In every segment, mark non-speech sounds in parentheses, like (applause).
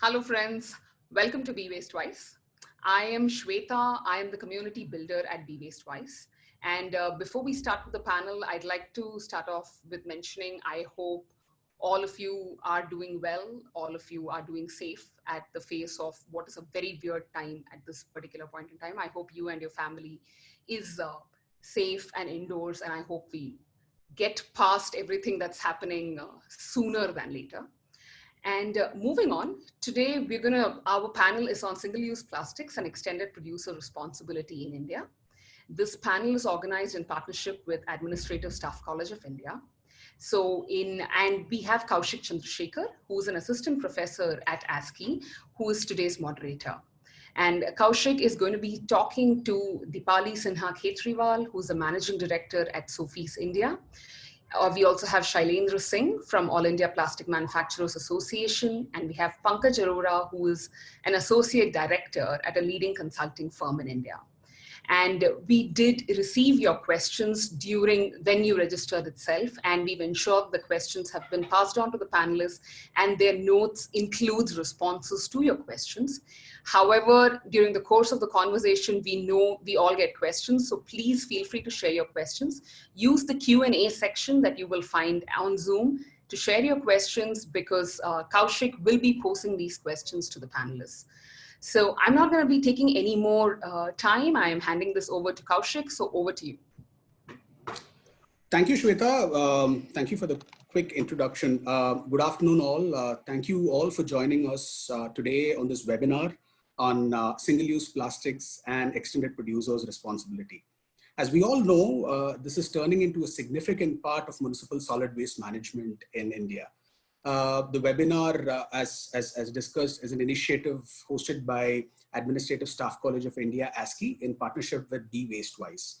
Hello friends, welcome to Be Waste Wise. I am Shweta, I am the community builder at Be Waste Wise. And uh, before we start with the panel, I'd like to start off with mentioning, I hope all of you are doing well, all of you are doing safe at the face of what is a very weird time at this particular point in time. I hope you and your family is uh, safe and indoors, and I hope we get past everything that's happening uh, sooner than later. And uh, moving on, today we're gonna, our panel is on single-use plastics and extended producer responsibility in India. This panel is organized in partnership with Administrative Staff College of India. So in, and we have Kaushik Chandrasekhar, who's an assistant professor at ASCI, who is today's moderator. And Kaushik is going to be talking to Dipali Sinha Khetriwal, who's the managing director at Sofies India. Uh, we also have Shailendra Singh from All India Plastic Manufacturers Association, and we have Pankaj Arora, who is an associate director at a leading consulting firm in India. And we did receive your questions during when you registered itself, and we've ensured the questions have been passed on to the panelists and their notes includes responses to your questions. However, during the course of the conversation, we know we all get questions, so please feel free to share your questions. Use the Q&A section that you will find on Zoom to share your questions because uh, Kaushik will be posing these questions to the panelists. So I'm not going to be taking any more uh, time. I am handing this over to Kaushik. So over to you. Thank you, Shweta. Um, thank you for the quick introduction. Uh, good afternoon, all. Uh, thank you all for joining us uh, today on this webinar on uh, single-use plastics and extended producers' responsibility. As we all know, uh, this is turning into a significant part of municipal solid waste management in India. Uh, the webinar, uh, as, as, as, discussed, is an initiative hosted by Administrative Staff College of India, ASCI, in partnership with Be Wastewise.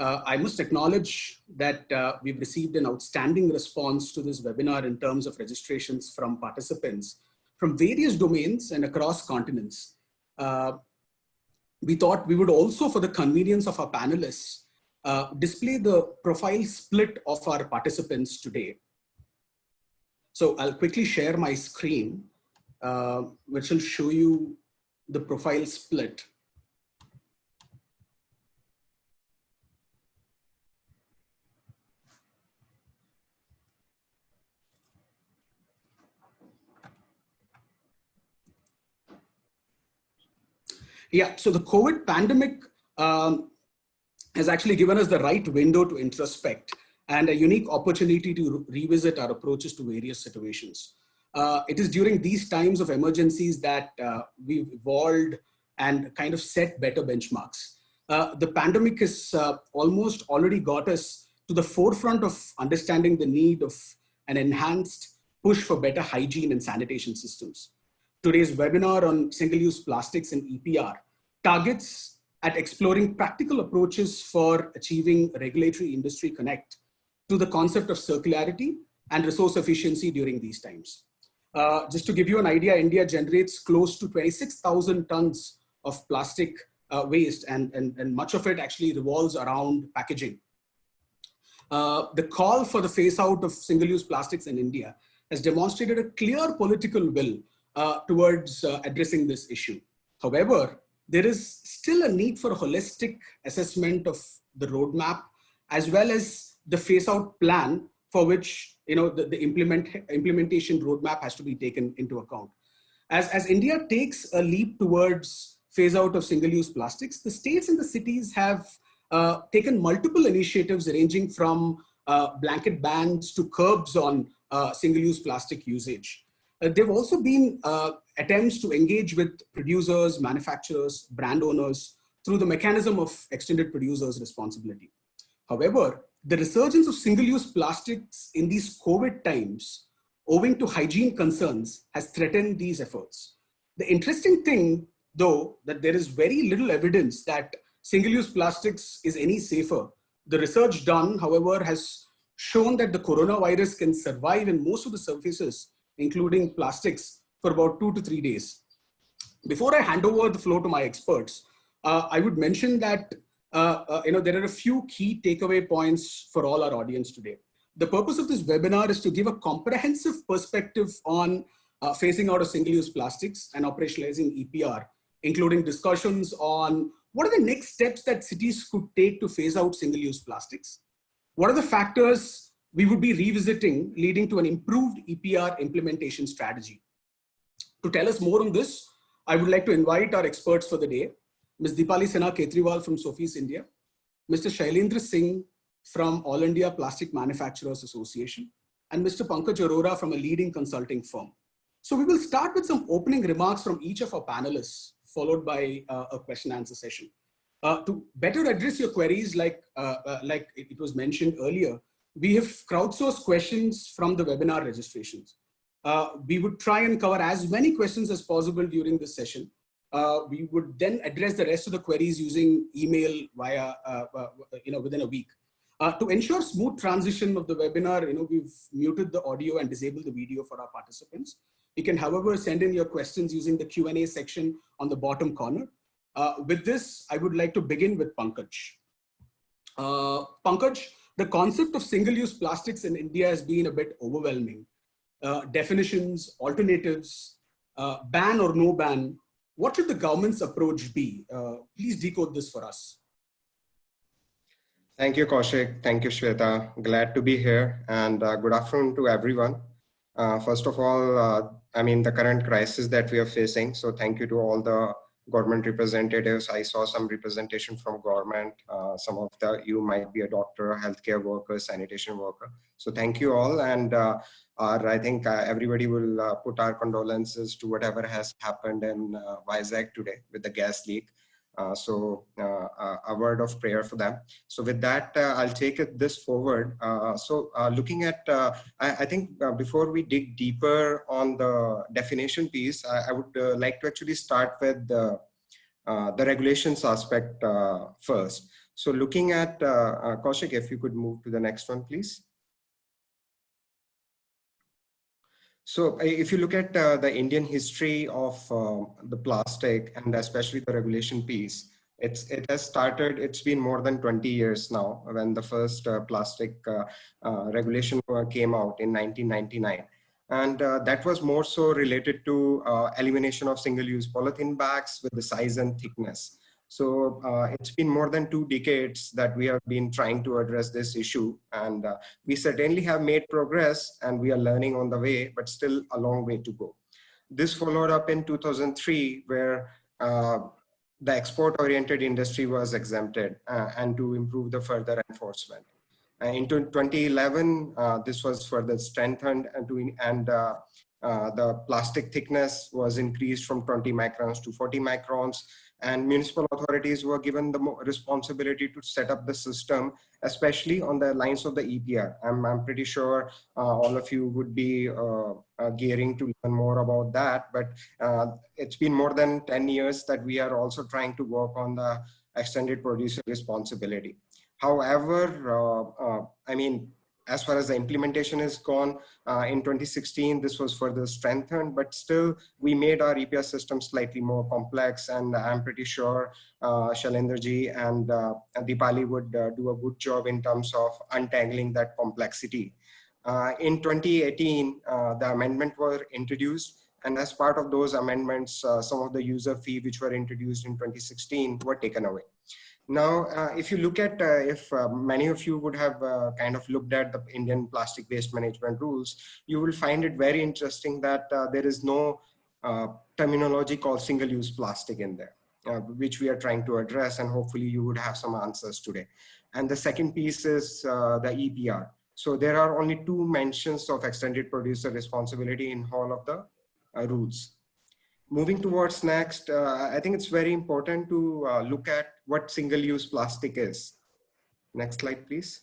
Uh, I must acknowledge that uh, we've received an outstanding response to this webinar in terms of registrations from participants from various domains and across continents. Uh, we thought we would also, for the convenience of our panelists, display the profile split of our participants today. So I'll quickly share my screen, uh, which will show you the profile split. Yeah, so the COVID pandemic um, has actually given us the right window to introspect and a unique opportunity to re revisit our approaches to various situations. Uh, it is during these times of emergencies that uh, we've evolved and kind of set better benchmarks. Uh, the pandemic has uh, almost already got us to the forefront of understanding the need of an enhanced push for better hygiene and sanitation systems. Today's webinar on single-use plastics and EPR targets at exploring practical approaches for achieving regulatory industry connect to the concept of circularity and resource efficiency during these times. Uh, just to give you an idea, India generates close to 26,000 tons of plastic uh, waste and, and, and much of it actually revolves around packaging. Uh, the call for the phase out of single-use plastics in India has demonstrated a clear political will uh, towards uh, addressing this issue. However, there is still a need for a holistic assessment of the roadmap as well as the phase out plan for which you know the, the implement implementation roadmap has to be taken into account. As, as India takes a leap towards phase out of single-use plastics, the states and the cities have uh, taken multiple initiatives ranging from uh, blanket bans to curbs on uh, single-use plastic usage. Uh, there have also been uh, attempts to engage with producers, manufacturers, brand owners through the mechanism of extended producers responsibility. However, the resurgence of single-use plastics in these COVID times, owing to hygiene concerns, has threatened these efforts. The interesting thing, though, that there is very little evidence that single-use plastics is any safer. The research done, however, has shown that the coronavirus can survive in most of the surfaces, including plastics, for about two to three days. Before I hand over the floor to my experts, uh, I would mention that you know, there are a few key takeaway points for all our audience today. The purpose of this webinar is to give a comprehensive perspective on uh, phasing out of single-use plastics and operationalizing EPR, including discussions on what are the next steps that cities could take to phase out single-use plastics? What are the factors we would be revisiting leading to an improved EPR implementation strategy? To tell us more on this, I would like to invite our experts for the day, Ms. Deepali Sinha Khetriwal from Sofies India, Mr. Shailendra Singh from All India Plastic Manufacturers Association, and Mr. Pankaj Arora from a leading consulting firm. So we will start with some opening remarks from each of our panelists, followed by uh, a question and answer session. Uh, to better address your queries, like, uh, uh like it was mentioned earlier, we have crowdsourced questions from the webinar registrations. Uh, we would try and cover as many questions as possible during this session. Uh, we would then address the rest of the queries using email via, you know, within a week. Uh, to ensure smooth transition of the webinar, you know, we've muted the audio and disabled the video for our participants. You can, however, send in your questions using the Q&A section on the bottom corner. Uh, with this, I would like to begin with Pankaj. Uh, Pankaj, the concept of single-use plastics in India has been a bit overwhelming. Uh, definitions, alternatives, uh, ban or no ban, what should the government's approach be? Uh, please decode this for us. Thank you, Kaushik. Thank you, Shweta. Glad to be here and uh, good afternoon to everyone. Uh, first of all, uh, I mean, the current crisis that we are facing. So thank you to all the government representatives. I saw some representation from government. Uh, some of the, you might be a doctor, healthcare worker, sanitation worker. So thank you all. And uh, I think uh, everybody will put our condolences to whatever has happened in uh, Vizag today with the gas leak. Uh, so uh, uh, a word of prayer for them. So with that, uh, I'll take this forward. Uh, so uh, looking at, I, I, think before we dig deeper on the definition piece, I, I would like to actually start with the, the regulations aspect first. So looking at, uh, Kaushik, if you could move to the next one, please. So if you look at uh, the Indian history of uh, the plastic and especially the regulation piece, it's, it has started, it's been more than 20 years now when the first uh, plastic uh, uh, regulation came out in 1999. And uh, that was more so related to elimination of single-use polythene bags with the size and thickness. So uh, it's been more than two decades that we have been trying to address this issue. And uh, we certainly have made progress and we are learning on the way, but still a long way to go. This followed up in 2003, where uh, the export-oriented industry was exempted uh, and to improve the further enforcement. Uh, in 2011, uh, this was further strengthened and, to, and the plastic thickness was increased from 20 microns to 40 microns and municipal authorities were given the responsibility to set up the system, especially on the lines of the EPR. I'm, I'm pretty sure uh, all of you would be uh, uh, gearing to learn more about that, but uh, it's been more than 10 years that we are also trying to work on the extended producer responsibility. However, uh, uh, I mean, as far as the implementation is gone, uh, in 2016, this was further strengthened, but still we made our EPR system slightly more complex. And I'm pretty sure uh, and uh, Deepali would uh, do a good job in terms of untangling that complexity. Uh, in 2018, uh, the amendment were introduced. And as part of those amendments, uh, some of the user fee which were introduced in 2016 were taken away. Now, uh, if you look at, uh, if uh, many of you would have uh, kind of looked at the Indian plastic waste management rules, you will find it very interesting that uh, there is no uh, terminology called single-use plastic in there, which we are trying to address and hopefully you would have some answers today. And the second piece is the EPR. So there are only two mentions of extended producer responsibility in all of the rules moving towards next, uh, I think it's very important to uh, look at what single-use plastic is. Next slide, please.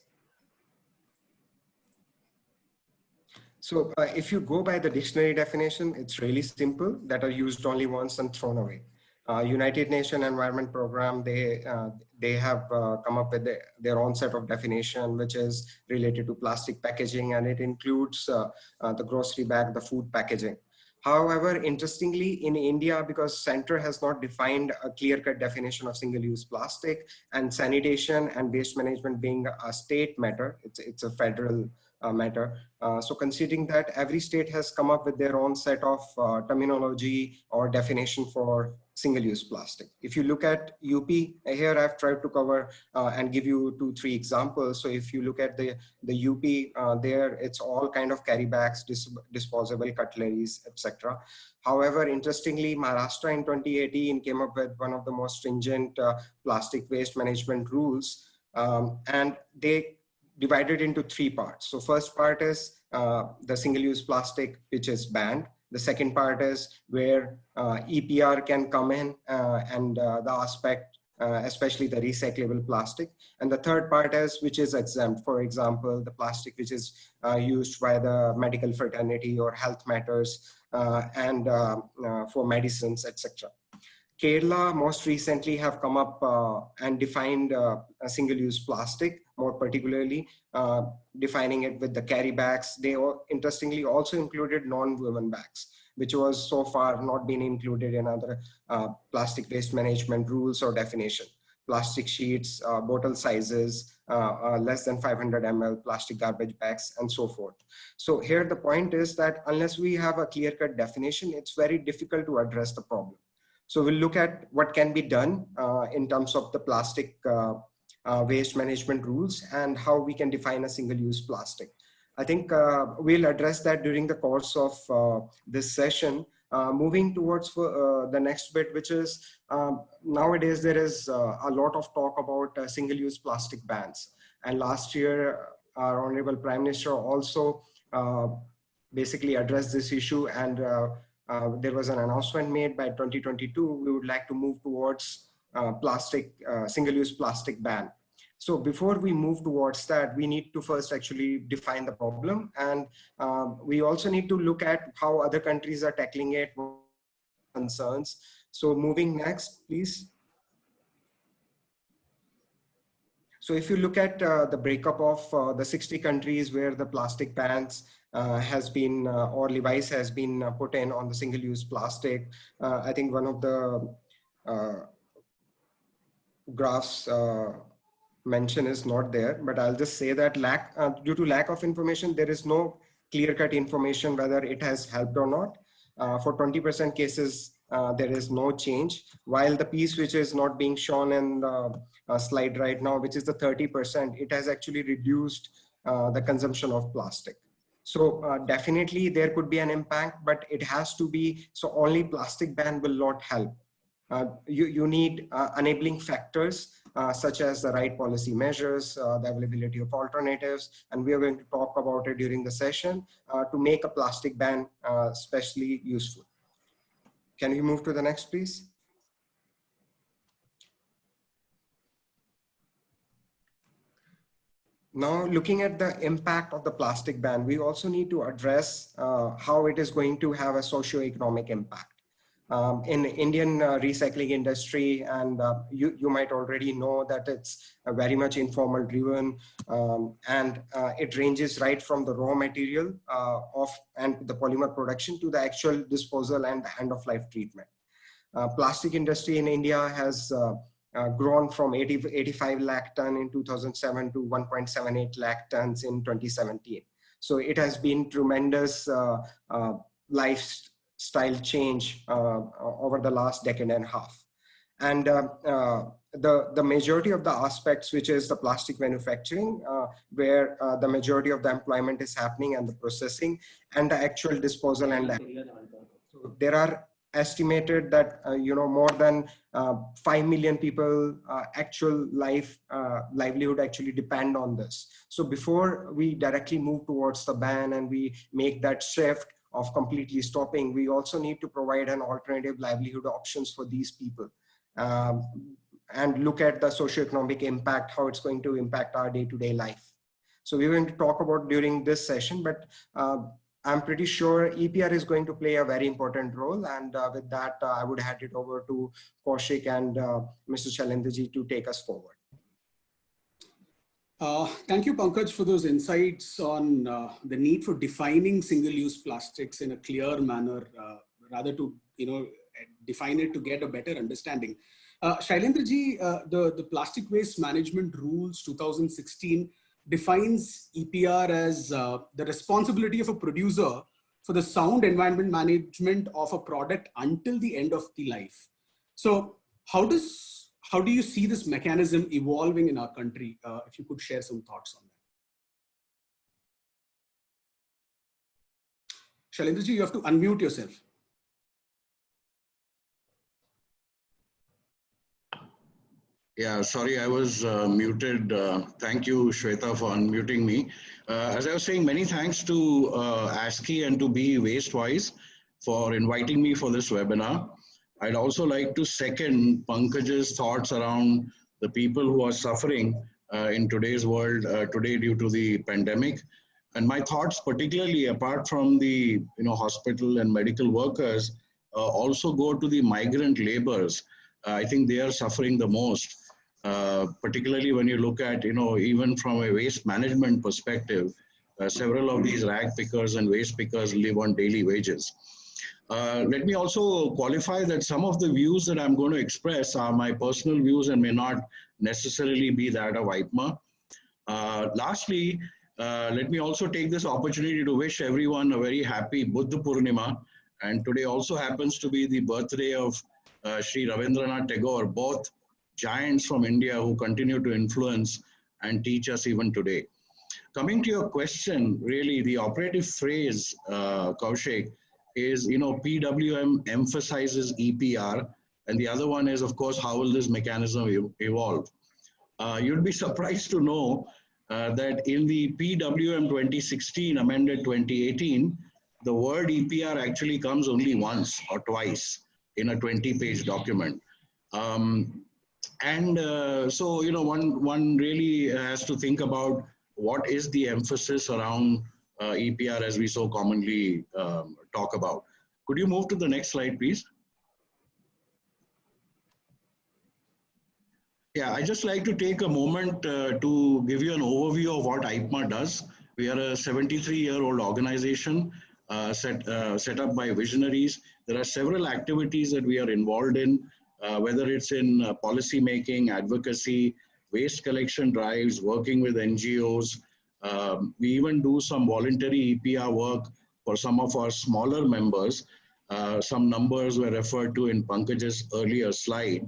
So uh, if you go by the dictionary definition, it's really simple that are used only once and thrown away. Uh, United Nations Environment Program, they, uh, they have uh, come up with the, their own set of definition, which is related to plastic packaging, and it includes the grocery bag, the food packaging. However, interestingly, in India, because center has not defined a clear-cut definition of single-use plastic and sanitation and waste management being a state matter, it's, it's a federal matter. Uh, so considering that every state has come up with their own set of uh, terminology or definition for single-use plastic. If you look at UP, here I've tried to cover uh, and give you two, three examples. So if you look at the, the UP uh, there, it's all kind of carry bags, dis disposable cutleries, etc. However, interestingly, Maharashtra in 2018 came up with one of the most stringent uh, plastic waste management rules. Um, and they divided into three parts. So first part is uh, the single-use plastic, which is banned. The second part is where uh, EPR can come in uh, and uh, the aspect, uh, especially the recyclable plastic. And the third part is which is exempt. For example, the plastic which is uh, used by the medical fraternity or health matters and for medicines, etc. Kerala most recently have come up uh, and defined uh, a single-use plastic, more particularly uh, defining it with the carry bags. They interestingly also included non-woven bags, which was so far not been included in other uh, plastic waste management rules or definition. Plastic sheets, uh, bottle sizes, uh, less than 500 ml plastic garbage bags and so forth. So here the point is that unless we have a clear-cut definition, it's very difficult to address the problem. So we'll look at what can be done uh, in terms of the plastic uh, uh, waste management rules and how we can define a single-use plastic. I think uh, we'll address that during the course of uh, this session. Uh, moving towards the next bit, which is um, nowadays there is a lot of talk about single-use plastic bans. And last year, our Honorable Prime Minister also basically addressed this issue and uh, there was an announcement made by 2022, we would like to move towards uh, plastic, uh, single-use plastic ban. So before we move towards that, we need to first actually define the problem. And um, we also need to look at how other countries are tackling it, concerns. So moving next, please. So if you look at uh, the breakup of uh, the 60 countries where the plastic bans has been uh, or levies has been uh, put in on the single-use plastic. I think one of the graphs mention is not there, but I'll just say that lack due to lack of information, there is no clear-cut information whether it has helped or not. Uh, for 20% cases, uh, there is no change, while the piece which is not being shown in the uh, slide right now, which is the 30%, it has actually reduced the consumption of plastic. So uh, definitely there could be an impact, but it has to be, so only plastic ban will not help. Uh, you, you need uh, enabling factors uh, such as the right policy measures, uh, the availability of alternatives, and we are going to talk about it during the session uh, to make a plastic ban especially useful. Can we move to the next, please? Now, looking at the impact of the plastic ban, we also need to address uh, how it is going to have a socio-economic impact. Um, in the Indian uh, recycling industry, and uh, you, you might already know that it's very much informal driven, um, and uh, it ranges right from the raw material uh, of and the polymer production to the actual disposal and end of life treatment. Uh, plastic industry in India has uh, grown from 80, 85 lakh ton in 2007 to 1.78 lakh tons in 2017. So it has been tremendous uh, uh, lifestyle change uh, over the last decade and a half. And uh, uh, the, the majority of the aspects, which is the plastic manufacturing, where the majority of the employment is happening and the processing and the actual disposal and so there are estimated that uh, you know more than uh, 5 million people uh, actual life uh, livelihood actually depend on this. So before we directly move towards the ban and we make that shift of completely stopping we also need to provide an alternative livelihood options for these people. Um, and look at the socioeconomic impact how it's going to impact our day-to-day -day life. So we're going to talk about during this session but uh, I'm pretty sure EPR is going to play a very important role. And uh, with that, uh, I would hand it over to Kaushik and uh, Mr. To take us forward. Uh, thank you, Pankaj, for those insights on uh, the need for defining single-use plastics in a clear manner, uh, rather to you know define it to get a better understanding. Uh, Shailendraji, the, the plastic waste management rules 2016 defines EPR as uh, the responsibility of a producer for the sound environment management of a product until the end of the life. So how does how do you see this mechanism evolving in our country? Uh, if you could share some thoughts on that. Shailendraji, you have to unmute yourself. Yeah, sorry, I was uh, muted. Uh, thank you, Shweta, for unmuting me. Uh, as I was saying, many thanks to uh, ASCI and to Be Wastewise for inviting me for this webinar. I'd also like to second Pankaj's thoughts around the people who are suffering uh, in today's world uh, today due to the pandemic. And my thoughts, particularly apart from the you know hospital and medical workers, also go to the migrant laborers. I think they are suffering the most. Uh, particularly when you look at, you know, even from a waste management perspective, uh, several of these rag pickers and waste pickers live on daily wages. Uh, let me also qualify that some of the views that I'm going to express are my personal views and may not necessarily be that of IPMA. Uh, lastly, uh, let me also take this opportunity to wish everyone a very happy Buddha Purnima. And today also happens to be the birthday of uh, Sri Ravindranath Tagore, both giants from India who continue to influence and teach us even today. Coming to your question, really the operative phrase, uh, Kaushik, is, you know, PWM emphasizes EPR, and the other one is, of course, how will this mechanism evolve? Uh, you'd be surprised to know uh, that in the PWM 2016 amended 2018, the word EPR actually comes only once or twice in a 20 page document. Um, and uh, so you know one one really has to think about what is the emphasis around uh, EPR as we so commonly um, talk about. Could you move to the next slide, please? Yeah, I just like to take a moment uh, to give you an overview of what IPMA does. We are a 73-year-old organization uh, set, uh, set up by visionaries. There are several activities that we are involved in whether it's in uh, policy making, advocacy, waste collection drives, working with NGOs. Um, we even do some voluntary EPR work for some of our smaller members. Uh, some numbers were referred to in Pankaj's earlier slide.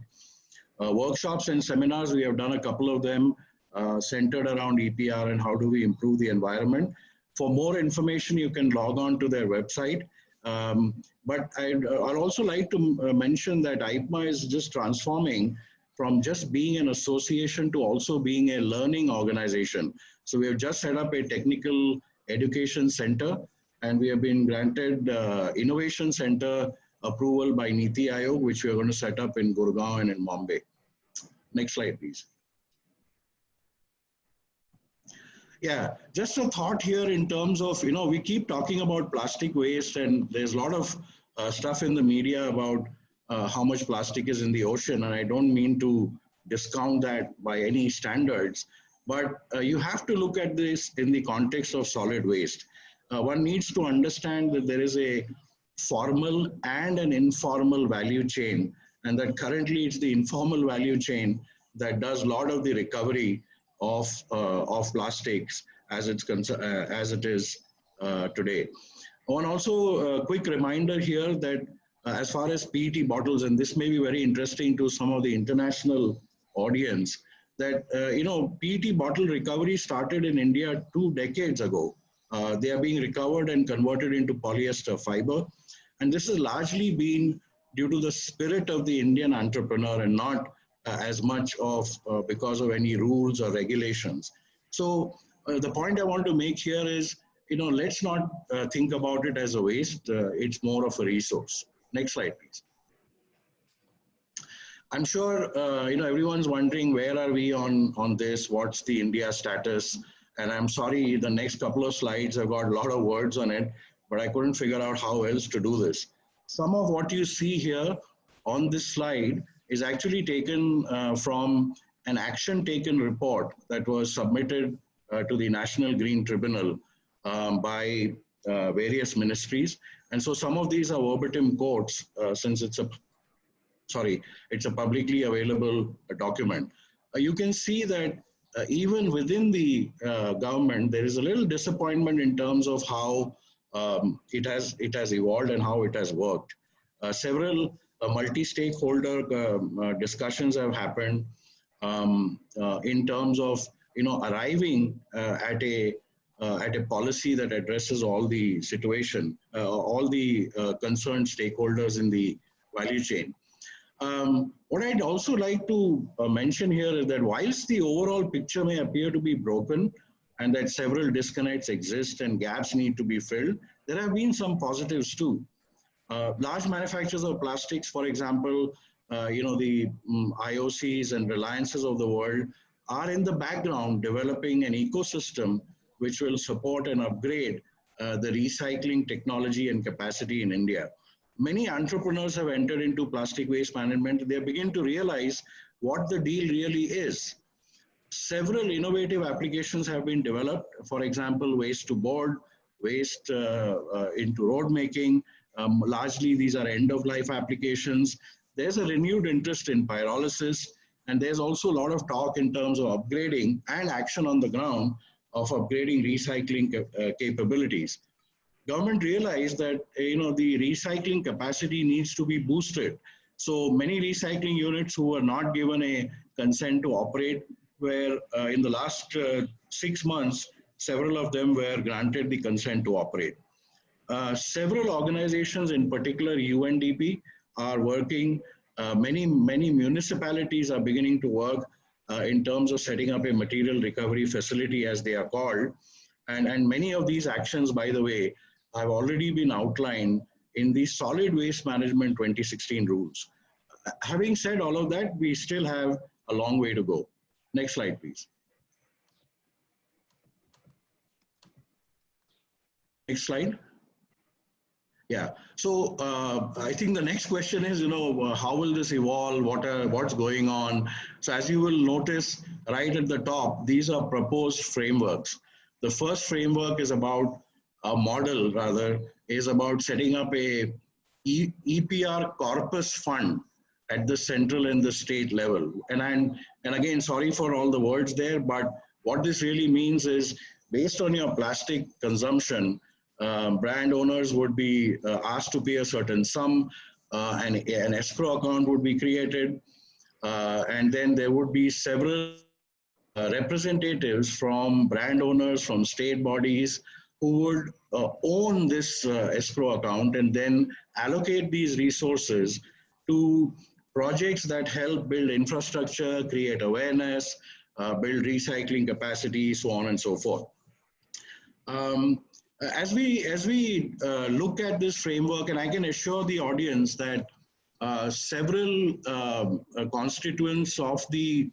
Uh, workshops and seminars, we have done a couple of them uh, centered around EPR and how do we improve the environment. For more information, you can log on to their website. Um, but I'd, uh, I'd, also like to uh, mention that IPMA is just transforming from just being an association to also being a learning organization. So we have just set up a technical education center and we have been granted uh, innovation center approval by Niti Aayog, which we are going to set up in Gurgaon and in Bombay. Next slide, please. Yeah, just a thought here in terms of, you know, we keep talking about plastic waste and there's a lot of uh, stuff in the media about uh, how much plastic is in the ocean. And I don't mean to discount that by any standards, but uh, you have to look at this in the context of solid waste. Uh, one needs to understand that there is a formal and an informal value chain and that currently it's the informal value chain that does a lot of the recovery of, uh, of plastics as, it's uh, as it is uh, today. And also a quick reminder here that as far as PET bottles, and this may be very interesting to some of the international audience, that uh, you know PET bottle recovery started in India two decades ago. Uh, they are being recovered and converted into polyester fiber, and this has largely been due to the spirit of the Indian entrepreneur and not as much of uh, because of any rules or regulations. So uh, the point I want to make here is, you know, let's not think about it as a waste. it's more of a resource. Next slide, please. I'm sure uh, you know everyone's wondering where are we on on this? What's the India status? And I'm sorry, the next couple of slides have got a lot of words on it, but I couldn't figure out how else to do this. Some of what you see here on this slide is actually taken uh, from an action taken report that was submitted uh, to the National Green Tribunal um, by uh, various ministries. And so some of these are verbatim quotes uh, since it's a, sorry, it's a publicly available document. Uh, you can see that uh, even within the uh, government, there is a little disappointment in terms of how um, it has it has evolved and how it has worked. Uh, several uh, multi-stakeholder um, uh, discussions have happened um, uh, in terms of you know arriving at a at a policy that addresses all the situation, all the concerned stakeholders in the value chain. Um, what I'd also like to uh, mention here is that whilst the overall picture may appear to be broken and that several disconnects exist and gaps need to be filled, there have been some positives too. Uh, large manufacturers of plastics, for example, uh, you know, the um, IOCs and Reliances of the world are in the background developing an ecosystem which will support and upgrade uh, the recycling technology and capacity in India many entrepreneurs have entered into plastic waste management. They begin to realize what the deal really is. Several innovative applications have been developed. For example, waste to board, waste uh, uh, into road making. Um, largely, these are end-of-life applications. There's a renewed interest in pyrolysis, and there's also a lot of talk in terms of upgrading and action on the ground of upgrading recycling uh, capabilities government realized that you know the recycling capacity needs to be boosted. So many recycling units who were not given a consent to operate were uh, in the last uh, six months, several of them were granted the consent to operate. Uh, several organizations, in particular UNDP, are working. Uh, many, many municipalities are beginning to work uh, in terms of setting up a material recovery facility as they are called. And, and many of these actions, by the way, have already been outlined in the solid waste management 2016 rules. Having said all of that, we still have a long way to go. Next slide, please. Next slide. Yeah, so uh, I think the next question is, you know, uh, how will this evolve? What are, what's going on? So as you will notice right at the top, these are proposed frameworks. The first framework is about a model rather is about setting up a e EPR corpus fund at the central and the state level. And, and, and again, sorry for all the words there, but what this really means is based on your plastic consumption, uh, brand owners would be uh, asked to pay a certain sum uh, and an escrow account would be created. Uh, and then there would be several uh, representatives from brand owners, from state bodies, who would uh, own this uh, escrow account and then allocate these resources to projects that help build infrastructure, create awareness, build recycling capacity, so on and so forth. Um, as we, as we uh, look at this framework, and I can assure the audience that uh, several um, uh, constituents of the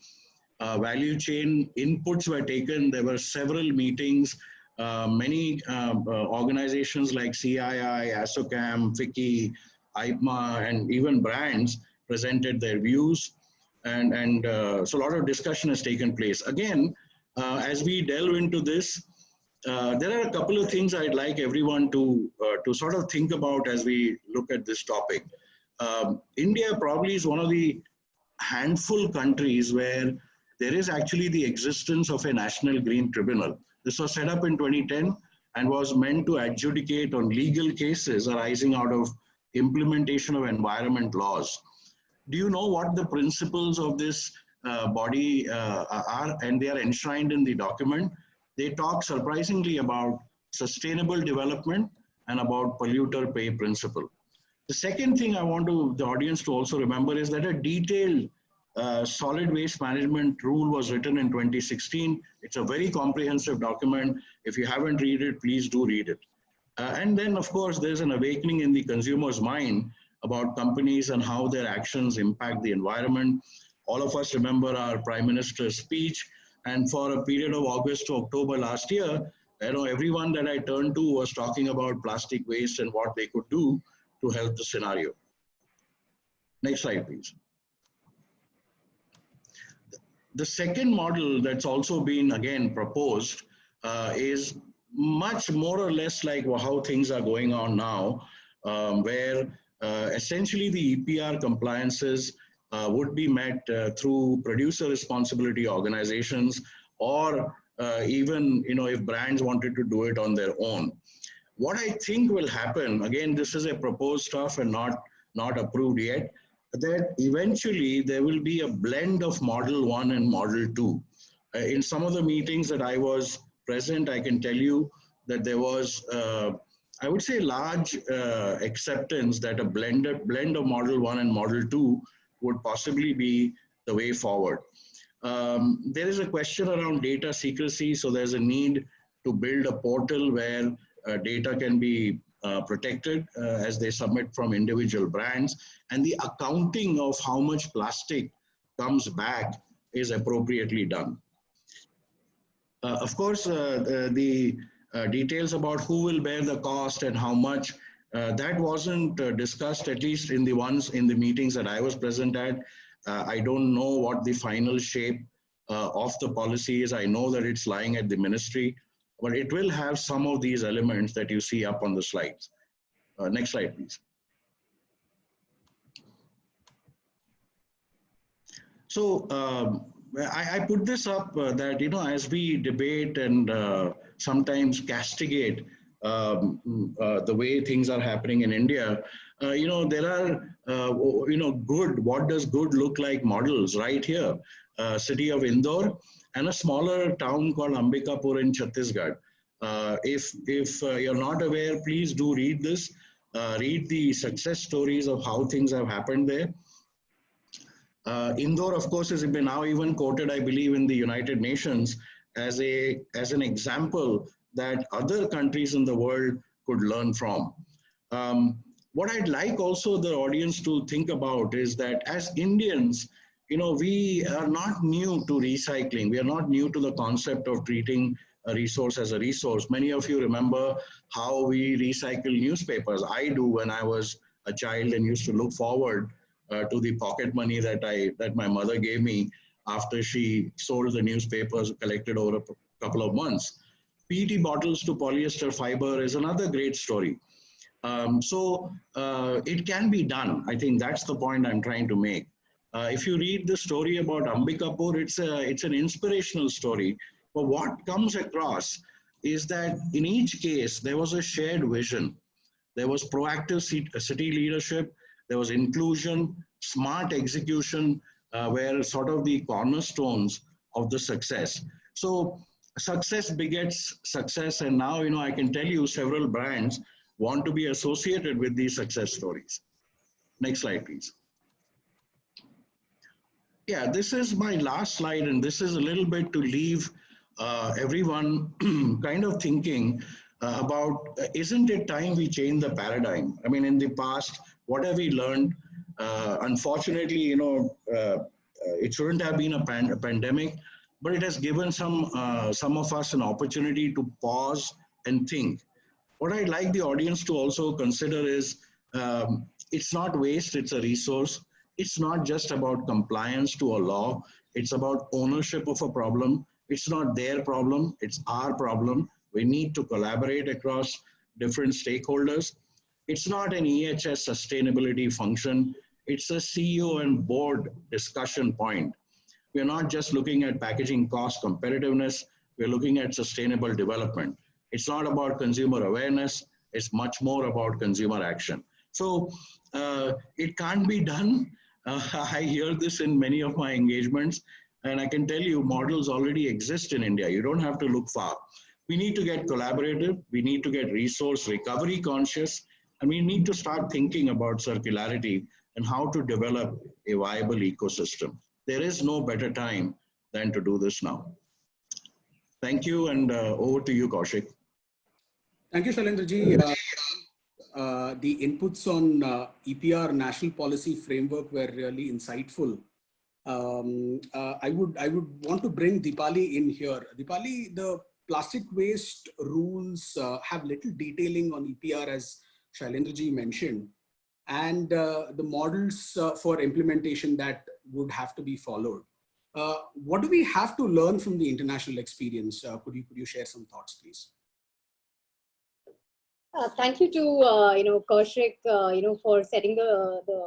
value chain inputs were taken. There were several meetings uh, many um, uh, organizations like CII, ASSOCHAM, FICCI, IPMA, and even brands presented their views. And, and uh, so a lot of discussion has taken place. Again, uh, as we delve into this, uh, there are a couple of things I'd like everyone to, to sort of think about as we look at this topic. Um, India probably is one of the handful countries where there is actually the existence of a national green tribunal. This was set up in 2010 and was meant to adjudicate on legal cases arising out of implementation of environment laws. Do you know what the principles of this uh, body uh, are? And they are enshrined in the document. They talk surprisingly about sustainable development and about polluter pay principle. The second thing I want to the audience to also remember is that a detailed uh, solid waste management rule was written in 2016. It's a very comprehensive document. If you haven't read it, please do read it. Uh, and then, of course, there's an awakening in the consumer's mind about companies and how their actions impact the environment. All of us remember our Prime Minister's speech. And for a period of August to October last year, you know, everyone that I turned to was talking about plastic waste and what they could do to help the scenario. Next slide, please. The second model that's also been again proposed uh, is much more or less like how things are going on now, um, where uh, essentially the EPR compliances uh, would be met uh, through producer responsibility organizations or uh, even you know if brands wanted to do it on their own. What I think will happen, again, this is a proposed stuff and not, not approved yet, that eventually there will be a blend of model one and model two. Uh, in some of the meetings that I was present, I can tell you that there was, uh, I would say, large uh, acceptance that a blended blend of model one and model two would possibly be the way forward. Um, there is a question around data secrecy, so there's a need to build a portal where uh, data can be uh, protected uh, as they submit from individual brands and the accounting of how much plastic comes back is appropriately done. Uh, of course, uh, the, the uh, details about who will bear the cost and how much, that wasn't discussed, at least in the ones in the meetings that I was present at. I don't know what the final shape of the policy is. I know that it's lying at the ministry but it will have some of these elements that you see up on the slides. Uh, next slide, please. So um, I, I, put this up uh, that, you know, as we debate and uh, sometimes castigate um, uh, the way things are happening in India, uh, you know, there are, uh, you know, good, what does good look like models right here. city of Indore, and a smaller town called Ambikapur in Chhattisgarh. Uh, if if uh, you're not aware, please do read this. Uh, read the success stories of how things have happened there. Uh, Indore, of course, has been now even quoted, I believe, in the United Nations as a as an example that other countries in the world could learn from. Um, what I'd like also the audience to think about is that as Indians, you know, we are not new to recycling. We are not new to the concept of treating a resource as a resource. Many of you remember how we recycle newspapers. I do when I was a child and used to look forward uh, to the pocket money that I that my mother gave me after she sold the newspapers collected over a couple of months. PET bottles to polyester fiber is another great story. Um, so uh, it can be done. I think that's the point I'm trying to make. Uh, if you read the story about Ambikapur, it's, a, it's an inspirational story. But what comes across is that in each case, there was a shared vision. There was proactive city leadership, there was inclusion, smart execution, uh, were sort of the cornerstones of the success. So success begets success. And now, you know, I can tell you several brands want to be associated with these success stories. Next slide, please. Yeah, this is my last slide, and this is a little bit to leave uh, everyone (clears throat) kind of thinking uh, about uh, isn't it time we change the paradigm? I mean, in the past, what have we learned? Uh, unfortunately, you know, uh, uh, it shouldn't have been a, pan a, pandemic, but it has given some some of us an opportunity to pause and think. What I'd like the audience to also consider is um, it's not waste; it's a resource it's not just about compliance to a law. It's about ownership of a problem. It's not their problem. It's our problem. We need to collaborate across different stakeholders. It's not an EHS sustainability function. It's a CEO and board discussion point. We're not just looking at packaging cost competitiveness. We're looking at sustainable development. It's not about consumer awareness. It's much more about consumer action. So uh, it can't be done uh, (laughs) I hear this in many of my engagements, and I can tell you models already exist in India. You don't have to look far. We need to get collaborative, we need to get resource recovery conscious, and we need to start thinking about circularity and how to develop a viable ecosystem. There is no better time than to do this now. Thank you, and uh, over to you, Kaushik. Thank you, Shailendraji. Uh, uh, the inputs on uh, EPR national policy framework were really insightful. Um, uh, I would I would want to bring Dipali in here. Dipali, the plastic waste rules uh, have little detailing on EPR as Shailendraji mentioned, and the models for implementation that would have to be followed. what do we have to learn from the international experience? could you could you share some thoughts, please? Uh, thank you to uh, you know Kaushik, uh, you know for setting the the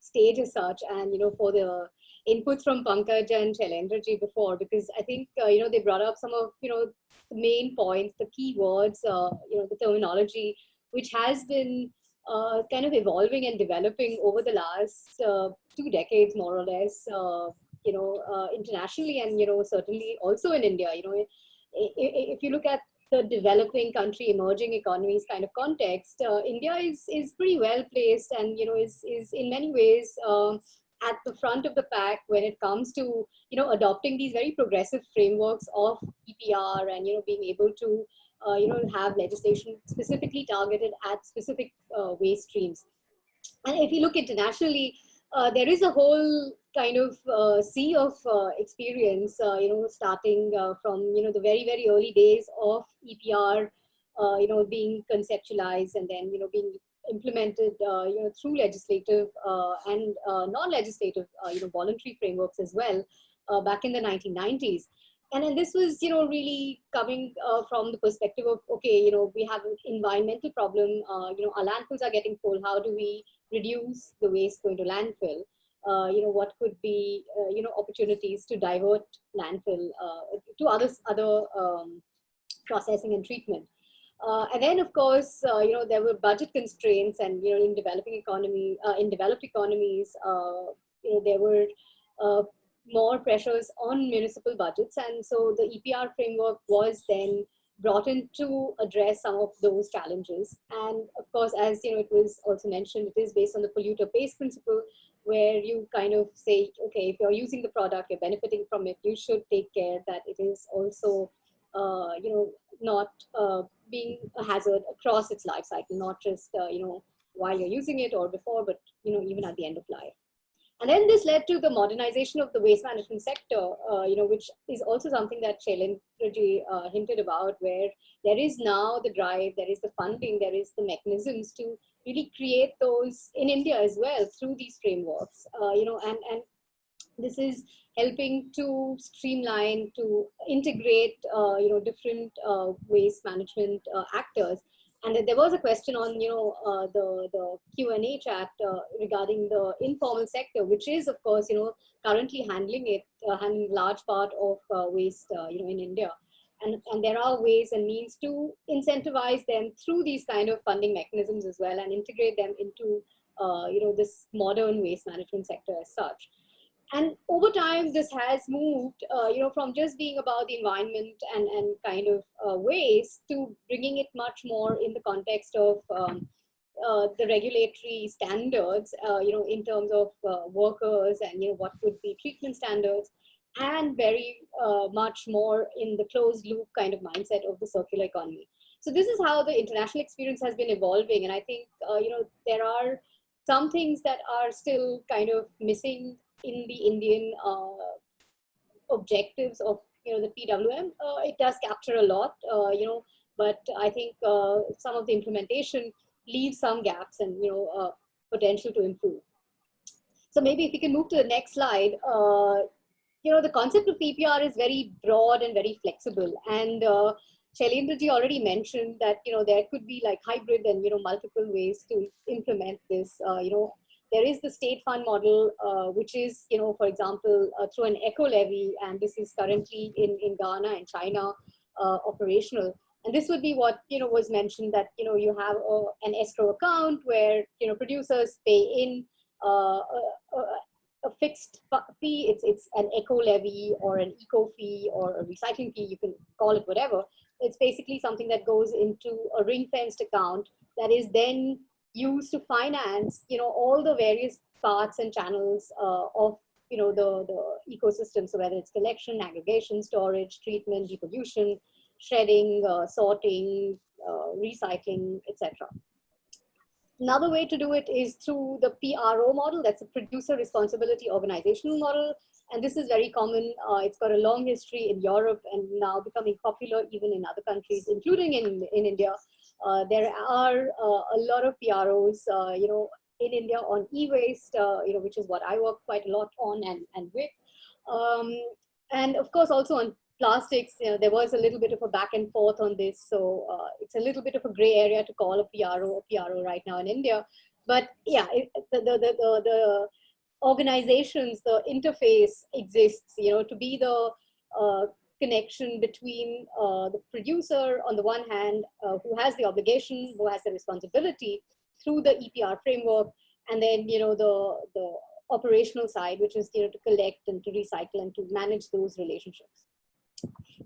stage as such, and you know for the inputs from Pankaj and Shailendraji before, because I think, uh, you know, they brought up some of, you know, the main points, the key words, uh, you know, the terminology, which has been uh, kind of evolving and developing over the last uh, two decades, more or less, uh, you know, uh, internationally and, you know, certainly also in India, you know, if you look at the developing country, emerging economies kind of context, uh, India is, is pretty well placed and, you know, is, is in many ways um, at the front of the pack when it comes to, you know, adopting these very progressive frameworks of EPR and, you know, being able to you know, have legislation specifically targeted at specific uh, waste streams. And if you look internationally, uh, there is a whole kind of uh, sea of uh, experience, uh, you know, starting from, you know, the very, very early days of EPR, you know, being conceptualized and then, you know, being implemented, you know, through legislative and non-legislative, you know, voluntary frameworks as well back in the 1990s and then this was you know really coming uh, from the perspective of okay you know we have an environmental problem uh, you know our landfills are getting full. How do we reduce the waste going to landfill? Uh, you know what could be uh, you know opportunities to divert landfill uh, to other other um, processing and treatment? Uh, and then of course you know there were budget constraints and you know in developing economy in developed economies you know there were more pressures on municipal budgets. And so the EPR framework was then brought in to address some of those challenges. And of course, as you know, it was also mentioned, it is based on the polluter pays principle, where you kind of say, okay, if you're using the product, you're benefiting from it, you should take care that it is also, uh, you know, not uh, being a hazard across its life cycle, not just, uh, you know, while you're using it or before, but, you know, even at the end of life. And then this led to the modernization of the waste management sector, uh, you know, which is also something that Shailendraji uh, hinted about, where there is now the drive, there is the funding, there is the mechanisms to really create those in India as well through these frameworks, uh, you know, and, and this is helping to streamline, to integrate, uh, you know, different uh, waste management uh, actors and there was a question on, you know, uh, the, the Q&A chat uh, regarding the informal sector, which is, of course, you know, currently handling it, uh, handling large part of uh, waste, uh, you know, in India. And, and there are ways and means to incentivize them through these kind of funding mechanisms as well and integrate them into, uh, you know, this modern waste management sector as such and over time this has moved uh, you know from just being about the environment and and kind of uh, waste to bringing it much more in the context of um, uh, the regulatory standards uh, you know in terms of uh, workers and you know what would be treatment standards and very uh, much more in the closed loop kind of mindset of the circular economy. So this is how the international experience has been evolving and i think you know there are some things that are still kind of missing in the Indian uh, objectives of you know the PWM. Uh, it does capture a lot, uh, you know, but I think some of the implementation leaves some gaps and you know potential to improve. So maybe if we can move to the next slide, you know, the concept of EPR is very broad and very flexible. And uh, Shailendraji already mentioned that, you know, there could be like hybrid and, you know, multiple ways to implement this, uh, you know, there is the state fund model, uh, which is, you know, for example, uh, through an eco levy, and this is currently in, in Ghana and China uh, operational. And this would be what, you know, was mentioned that, you know, you have a, an escrow account where, you know, producers pay in uh, a, a, fixed fee. It's, it's an eco levy or an eco fee or a recycling fee, you can call it whatever. It's basically something that goes into a ring fenced account that is then used to finance, you know, all the various parts and channels uh, of, you know, the, the ecosystem. So whether it's collection, aggregation, storage, treatment, depollution, shredding, uh, sorting, uh, recycling, etc. Another way to do it is through the PRO model, that's a producer responsibility organizational model. And this is very common. Uh, it's got a long history in Europe and now becoming popular even in other countries, including in, in India. Uh, there are uh, a lot of PROs, uh, you know, in India on e-waste, you know, which is what I work quite a lot on and, and with. Um, and of course, also on plastics, you know, there was a little bit of a back and forth on this. So uh, it's a little bit of a gray area to call a PRO a PRO right now in India. But yeah, it, the, the, the, the, organizations, the interface exists, you know, to be the uh, connection between uh, the producer on the one hand, uh, who has the obligation, who has the responsibility through the EPR framework, and then, you know, the, the operational side, which is, you know, to collect and to recycle and to manage those relationships.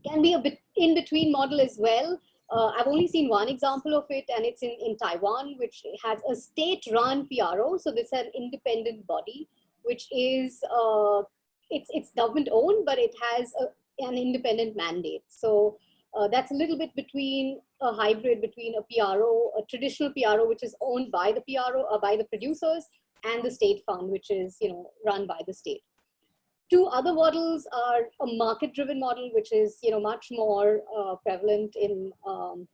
Can be a bit in between model as well. Uh, I've only seen one example of it, and it's in, in Taiwan, which has a state-run PRO. So this is an independent body, which is uh, it's it's government-owned, but it has a, an independent mandate. So uh, that's a little bit between a hybrid between a PRO, a traditional PRO, which is owned by the PRO, uh, by the producers, and the state fund, which is you know run by the state. Two other models are a market-driven model, which is you know much more uh, prevalent in um,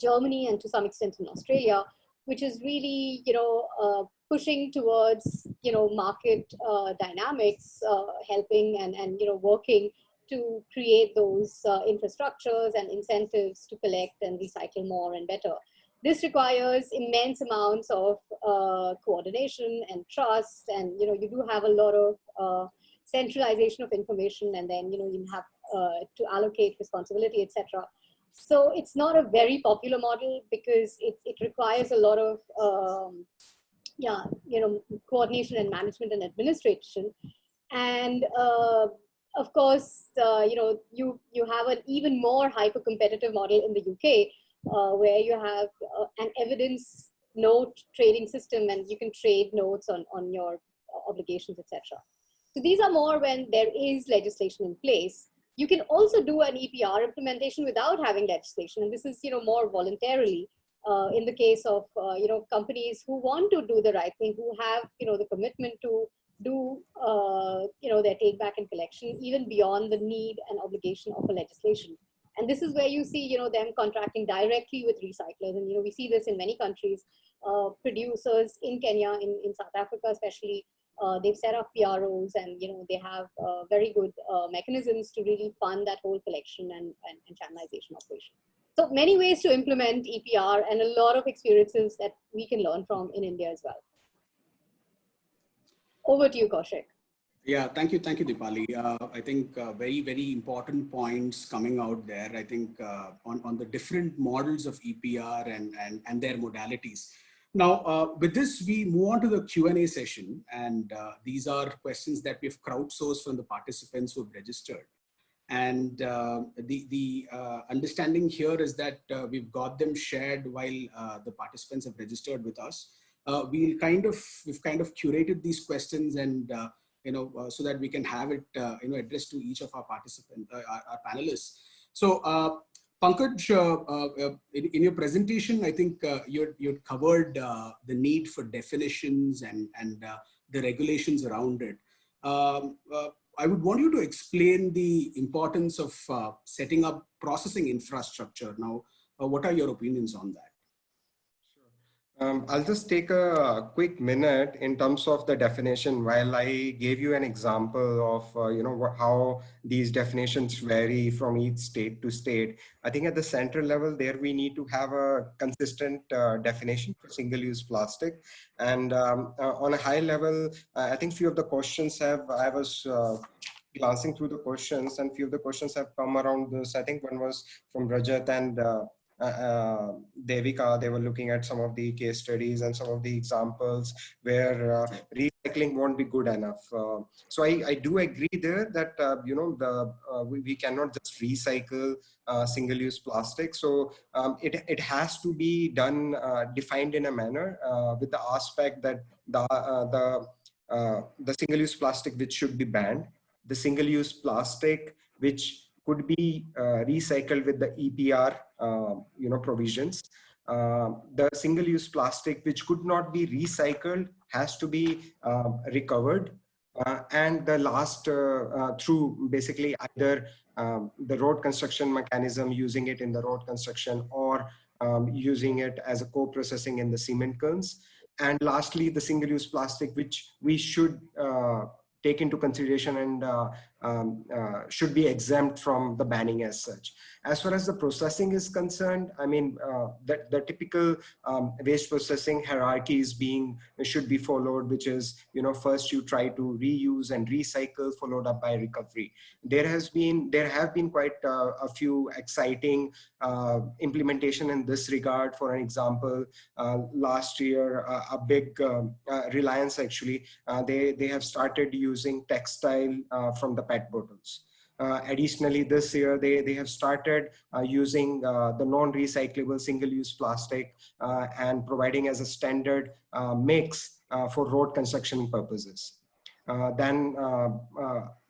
Germany and to some extent in Australia, which is really you know uh, pushing towards you know market uh, dynamics, uh, helping and and you know working to create those uh, infrastructures and incentives to collect and recycle more and better. This requires immense amounts of uh, coordination and trust, and you know you do have a lot of uh, centralization of information, and then you know you have uh, to allocate responsibility, etc. So it's not a very popular model because it it requires a lot of um, yeah you know coordination and management and administration, and uh, of course, uh, you know, you, you have an even more hyper competitive model in the UK uh, where you have uh, an evidence note trading system and you can trade notes on, on your obligations, etc. So these are more when there is legislation in place. You can also do an EPR implementation without having legislation. And this is, you know, more voluntarily uh, in the case of, uh, you know, companies who want to do the right thing, who have, you know, the commitment to do uh, you know their take back and collection even beyond the need and obligation of a legislation. And this is where you see you know them contracting directly with recyclers. And you know we see this in many countries. Uh, producers in kenya in, in south africa especially uh, they've set up pros and you know they have uh, very good uh, mechanisms to really fund that whole collection and, and, and channelization operation. So many ways to implement epr and a lot of experiences that we can learn from in india as well over to you, Kaushik. Yeah, thank you. Thank you, Dipali. Uh, I think uh, very, very important points coming out there. I think uh, on, on the different models of EPR and, and, and their modalities. Now, uh, with this, we move on to the Q&A session. And uh, these are questions that we've crowdsourced from the participants who have registered. And uh, the, the understanding here is that we've got them shared while the participants have registered with us uh, we'll kind of we've kind of curated these questions and uh, you know uh, so that we can have it uh, you know addressed to each of our participants uh, our, our, panelists so uh, Pankaj, in, in, your presentation, I think you you covered the need for definitions and and the regulations around it. Um, I would want you to explain the importance of setting up processing infrastructure. Now, what are your opinions on that? Um, I'll just take a quick minute in terms of the definition while I gave you an example of, uh, you know, how these definitions vary from each state to state. I think at the central level there we need to have a consistent uh, definition for single-use plastic. And um, uh, on a high level, I think few of the questions have, I was uh, glancing through the questions and few of the questions have come around this. I think one was from Rajat and uh, uh, uh, Devika, they were looking at some of the case studies and some of the examples where uh, recycling won't be good enough. Uh, so I, I do agree there that, uh, you know, the uh, we, we cannot just recycle single-use plastic. So um, it, it has to be done, defined in a manner with the aspect that the, the, the single-use plastic which should be banned, the single-use plastic which could be uh, recycled with the EPR, uh, you know, provisions. Uh, the single-use plastic, which could not be recycled, has to be recovered. and the last, through basically either um, the road construction mechanism, using it in the road construction or um, using it as a co-processing in the cement kilns. And lastly, the single-use plastic, which we should uh, take into consideration and uh, um, uh, should be exempt from the banning as such. As far as the processing is concerned, I mean, uh, the, the typical um, waste processing hierarchy is being, should be followed, which is, you know, first you try to reuse and recycle followed up by recovery. There has been, there have been quite uh, a few exciting uh, implementation in this regard. For an example, uh, last year, uh, a big um, Reliance actually, they, they have started using textile from the PET bottles. Uh, additionally, this year they, they have started uh, using uh, the non-recyclable single-use plastic and providing as a standard mix for road construction purposes. then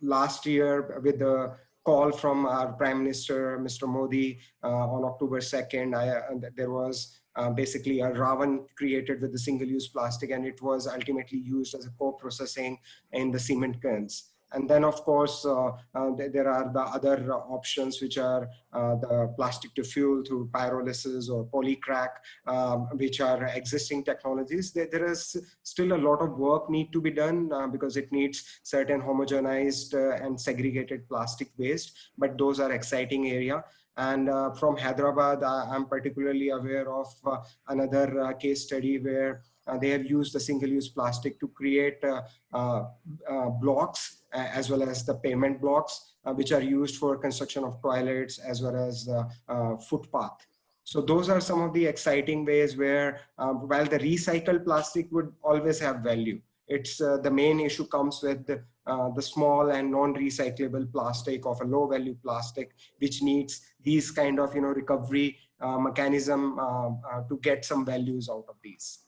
last year with the call from our Prime Minister, Mr. Modi, uh, on October 2nd, I, uh, there was uh, basically a Ravan created with the single-use plastic and it was ultimately used as a co-processing in the cement kilns. And then, of course, uh, uh, there are the other options, which are uh, the plastic to fuel through pyrolysis or polycrack, um, which are existing technologies. There, there is still a lot of work need to be done because it needs certain homogenized and segregated plastic waste, but those are exciting area. And uh, from Hyderabad, uh, I'm particularly aware of uh, another case study where they have used the single-use plastic to create blocks as well as the pavement blocks, uh, which are used for construction of toilets as well as uh, footpath. So those are some of the exciting ways where um, while the recycled plastic would always have value, it's uh, the main issue comes with the, uh, the small and non-recyclable plastic of a low value plastic, which needs these kind of, you know, recovery uh, mechanism uh, to get some values out of these.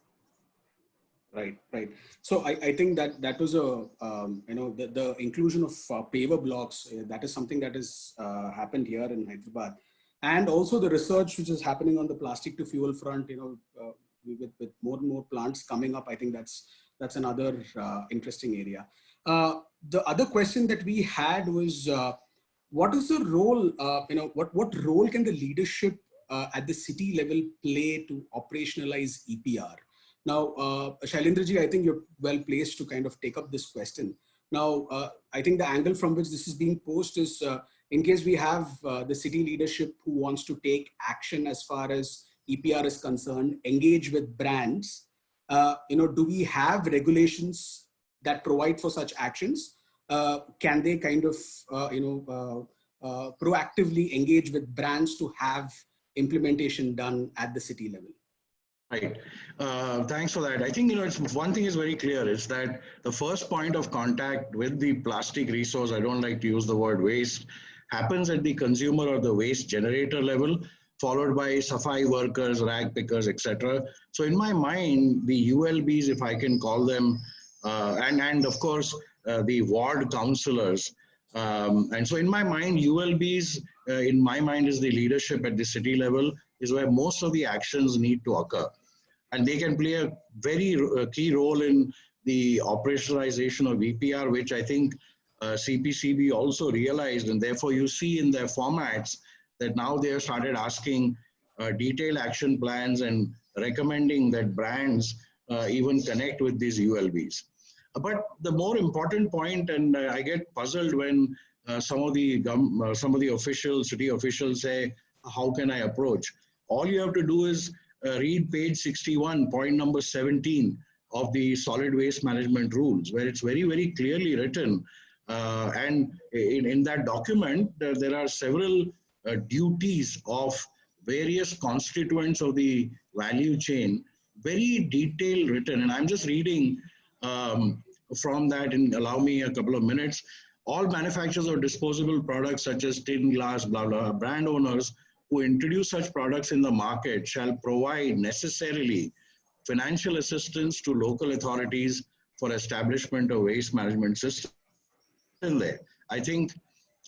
Right, right. So I, I think that that was a, um, you know, the, the inclusion of uh, paver blocks, uh, that is something that has uh, happened here in Hyderabad. And also the research which is happening on the plastic to fuel front, you know, uh, with, with more and more plants coming up, I think that's, that's another uh, interesting area. Uh, the other question that we had was, what is the role, you know, what, what role can the leadership at the city level play to operationalize EPR? Now, uh, Shailendraji, I think you're well placed to kind of take up this question. Now, uh, I think the angle from which this is being posed is uh, in case we have uh, the city leadership who wants to take action as far as EPR is concerned, engage with brands, uh, you know, do we have regulations that provide for such actions? Uh, can they kind of, uh, you know, proactively engage with brands to have implementation done at the city level? Right. Uh, thanks for that. I think, you know, it's one thing is very clear is that the first point of contact with the plastic resource, I don't like to use the word waste, happens at the consumer or the waste generator level, followed by safai workers, rag pickers, etc. So in my mind, the ULBs, if I can call them, uh, and, and of course, uh, the ward councillors. Um, and so in my mind, ULBs, uh, in my mind, is the leadership at the city level, is where most of the actions need to occur and they can play a very uh, key role in the operationalization of EPR, which I think uh, CPCB also realized, and therefore you see in their formats that now they have started asking uh, detailed action plans and recommending that brands uh, even connect with these ULBs. But the more important point, and uh, I get puzzled when uh, some of the some of the officials, city officials say, "How can I approach?" All you have to do is uh, read page 61, point number 17 of the solid waste management rules, where it's very, very clearly written. Uh, and in, in that document, uh, there are several uh, duties of various constituents of the value chain, very detailed written. And I'm just reading um, from that and allow me a couple of minutes. All manufacturers of disposable products such as tin, glass, blah, blah, brand owners who introduce such products in the market shall provide necessarily financial assistance to local authorities for establishment of waste management system there. I think,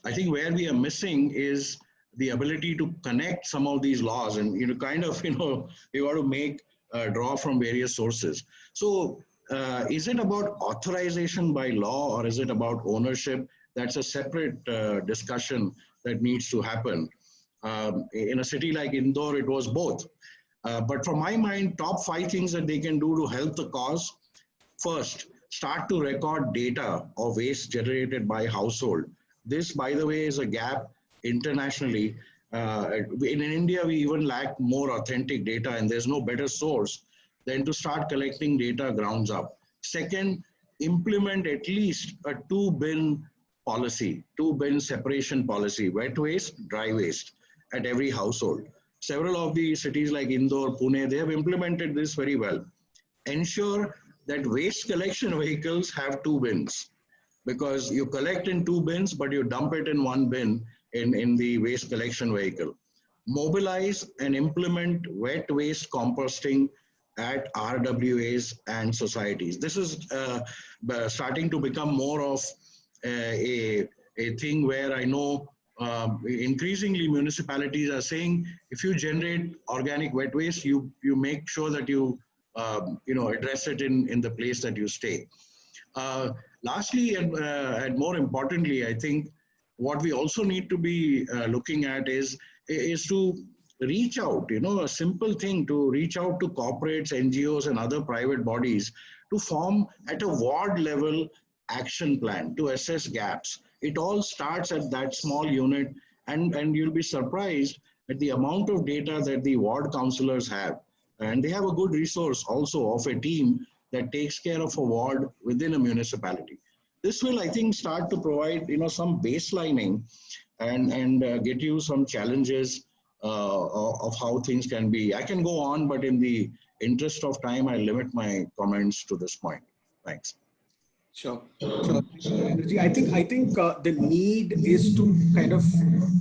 I think where we are missing is the ability to connect some of these laws and you know kind of (laughs) you know we want to make uh, draw from various sources. So uh, is it about authorization by law or is it about ownership? That's a separate uh, discussion that needs to happen. Um, in a city like Indore, it was both. Uh, but from my mind, top five things that they can do to help the cause. First, start to record data of waste generated by household This, by the way, is a gap internationally. Uh, in India, we even lack more authentic data and there's no better source than to start collecting data grounds up. Second, implement at least a two bin policy, two bin separation policy, wet waste, dry waste at every household. Several of the cities like Indore, Pune, they have implemented this very well. Ensure that waste collection (laughs) vehicles have two bins because you collect in two bins, but you dump it in one bin in, in the waste collection vehicle. Mobilize and implement wet waste composting at RWAs and societies. This is uh, starting to become more of a, a thing where I know um, increasingly municipalities are saying if you generate organic wet waste, you, you make sure that you, um, you know, address it in, in the place that you stay. Uh, lastly, and, uh, and more importantly, I think what we also need to be uh, looking at is, is to reach out, you know, a simple thing to reach out to corporates, NGOs and other private bodies to form at a ward level action plan to assess gaps. It all starts at that small unit and, and you'll be surprised at the amount of data that the ward councillors have. And they have a good resource also of a team that takes care of a ward within a municipality. This will, I think, start to provide, you know, some baselining and, and uh, get you some challenges uh, of how things can be. I can go on, but in the interest of time, I limit my comments to this point. Thanks. Sure. sure. I think I think uh, the need is to kind of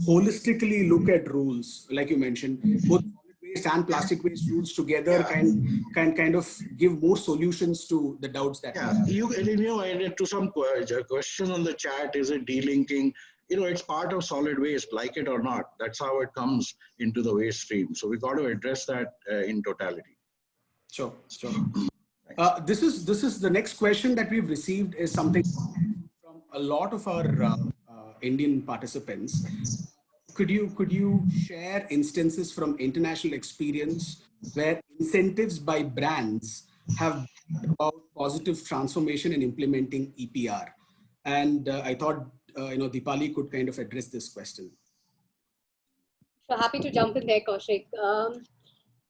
holistically look at rules, like you mentioned, both solid waste and plastic waste rules together yeah. can can kind of give more solutions to the doubts that. Yeah, you you know, to some question on the chat, is it delinking? You know, it's part of solid waste, like it or not. That's how it comes into the waste stream. So we got to address that uh, in totality. Sure, sure. Uh, this is this is the next question that we've received is something from a lot of our uh, uh, Indian participants. Could you could you share instances from international experience where incentives by brands have about positive transformation in implementing EPR? And uh, I thought uh, you know Dipali could kind of address this question. So happy to jump in there, Kaushik. Um,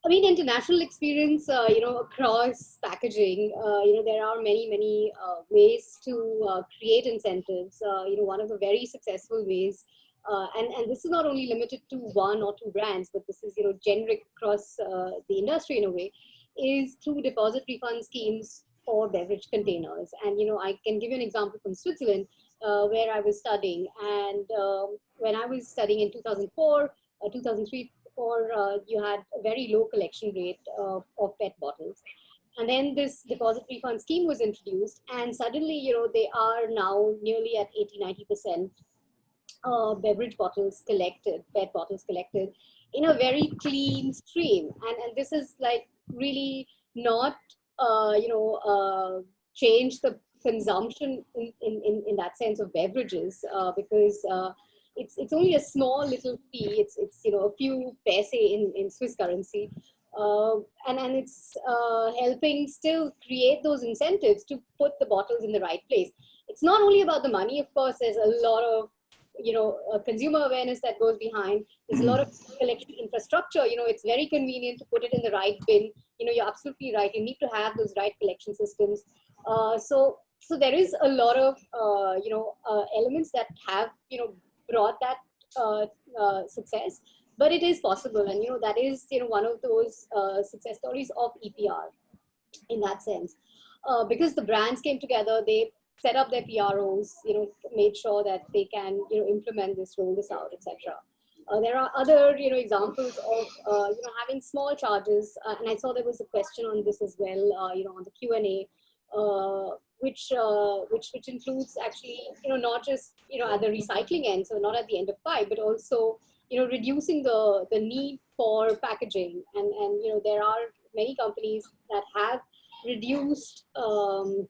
I mean, international experience, uh, you know, across packaging, uh, you know, there are many, many uh, ways to uh, create incentives. Uh, you know, one of the very successful ways, uh, and, and this is not only limited to one or two brands, but this is, you know, generic across the industry in a way, is through deposit refund schemes for beverage containers. And, you know, I can give you an example from Switzerland, where I was studying. And um, when I was studying in 2004, 2003, or uh, you had a very low collection rate of PET bottles. And then this deposit refund scheme was introduced and suddenly, you know, they are now nearly at 80, 90% uh, beverage bottles collected, PET bottles collected in a very clean stream. And, and this is like really not, uh, you know, uh, change the consumption in, in, in, that sense of beverages uh, because uh, it's it's only a small little fee. It's it's you know a few paise in in Swiss currency, uh, and and it's uh, helping still create those incentives to put the bottles in the right place. It's not only about the money, of course. There's a lot of you know uh, consumer awareness that goes behind. There's a lot of collection infrastructure. You know, it's very convenient to put it in the right bin. You know, you're absolutely right. You need to have those right collection systems. Uh, so so there is a lot of uh, you know uh, elements that have you know brought that uh, uh, success but it is possible and you know that is you know one of those uh, success stories of epr in that sense. Uh, because the brands came together they set up their pros you know made sure that they can you know implement this roll this out etc uh, there are other you know examples of uh, you know having small charges and i saw there was a question on this as well you know on the q and a which uh, which which includes actually you know not just you know at the recycling end, so not at the end of pipe, but also you know reducing the the need for packaging. And and you know there are many companies that have reduced um,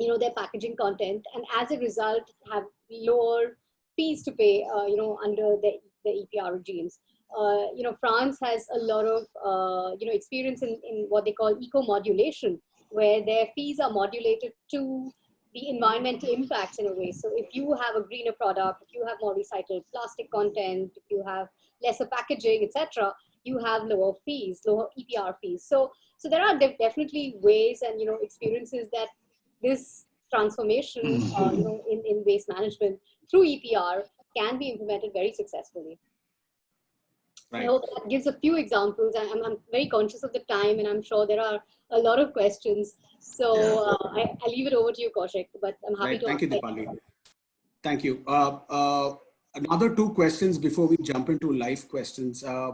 you know their packaging content, and as a result have lower fees to pay uh, you know under the the EPR regimes. Uh, you know, France has a lot of, uh, you know, experience in, in what they call eco-modulation, where their fees are modulated to the environmental impacts in a way. So if you have a greener product, if you have more recycled plastic content, if you have lesser packaging, etc., you have lower fees, lower EPR fees. So so there are de definitely ways and you know experiences that this transformation, (clears throat) uh, you know, in, in waste management through EPR can be implemented very successfully. Right. I hope that gives a few examples. I'm, I'm very conscious of the time and I'm sure there are a lot of questions. So yeah. uh, I, I leave it over to you, Kaushik, but I'm happy right. to Thank you, Dipali. Thank you. Uh, uh, another two questions before we jump into live questions. Uh,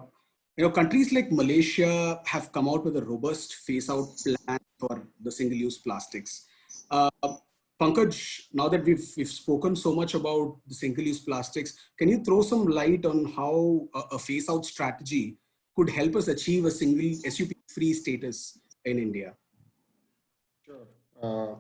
you know, countries like Malaysia have come out with a robust phase out plan for the single use plastics. Pankaj, now that we've, we've spoken so much about the single-use plastics, can you throw some light on how a, a phase-out strategy could help us achieve a single SUP-free status in India? Sure. Uh,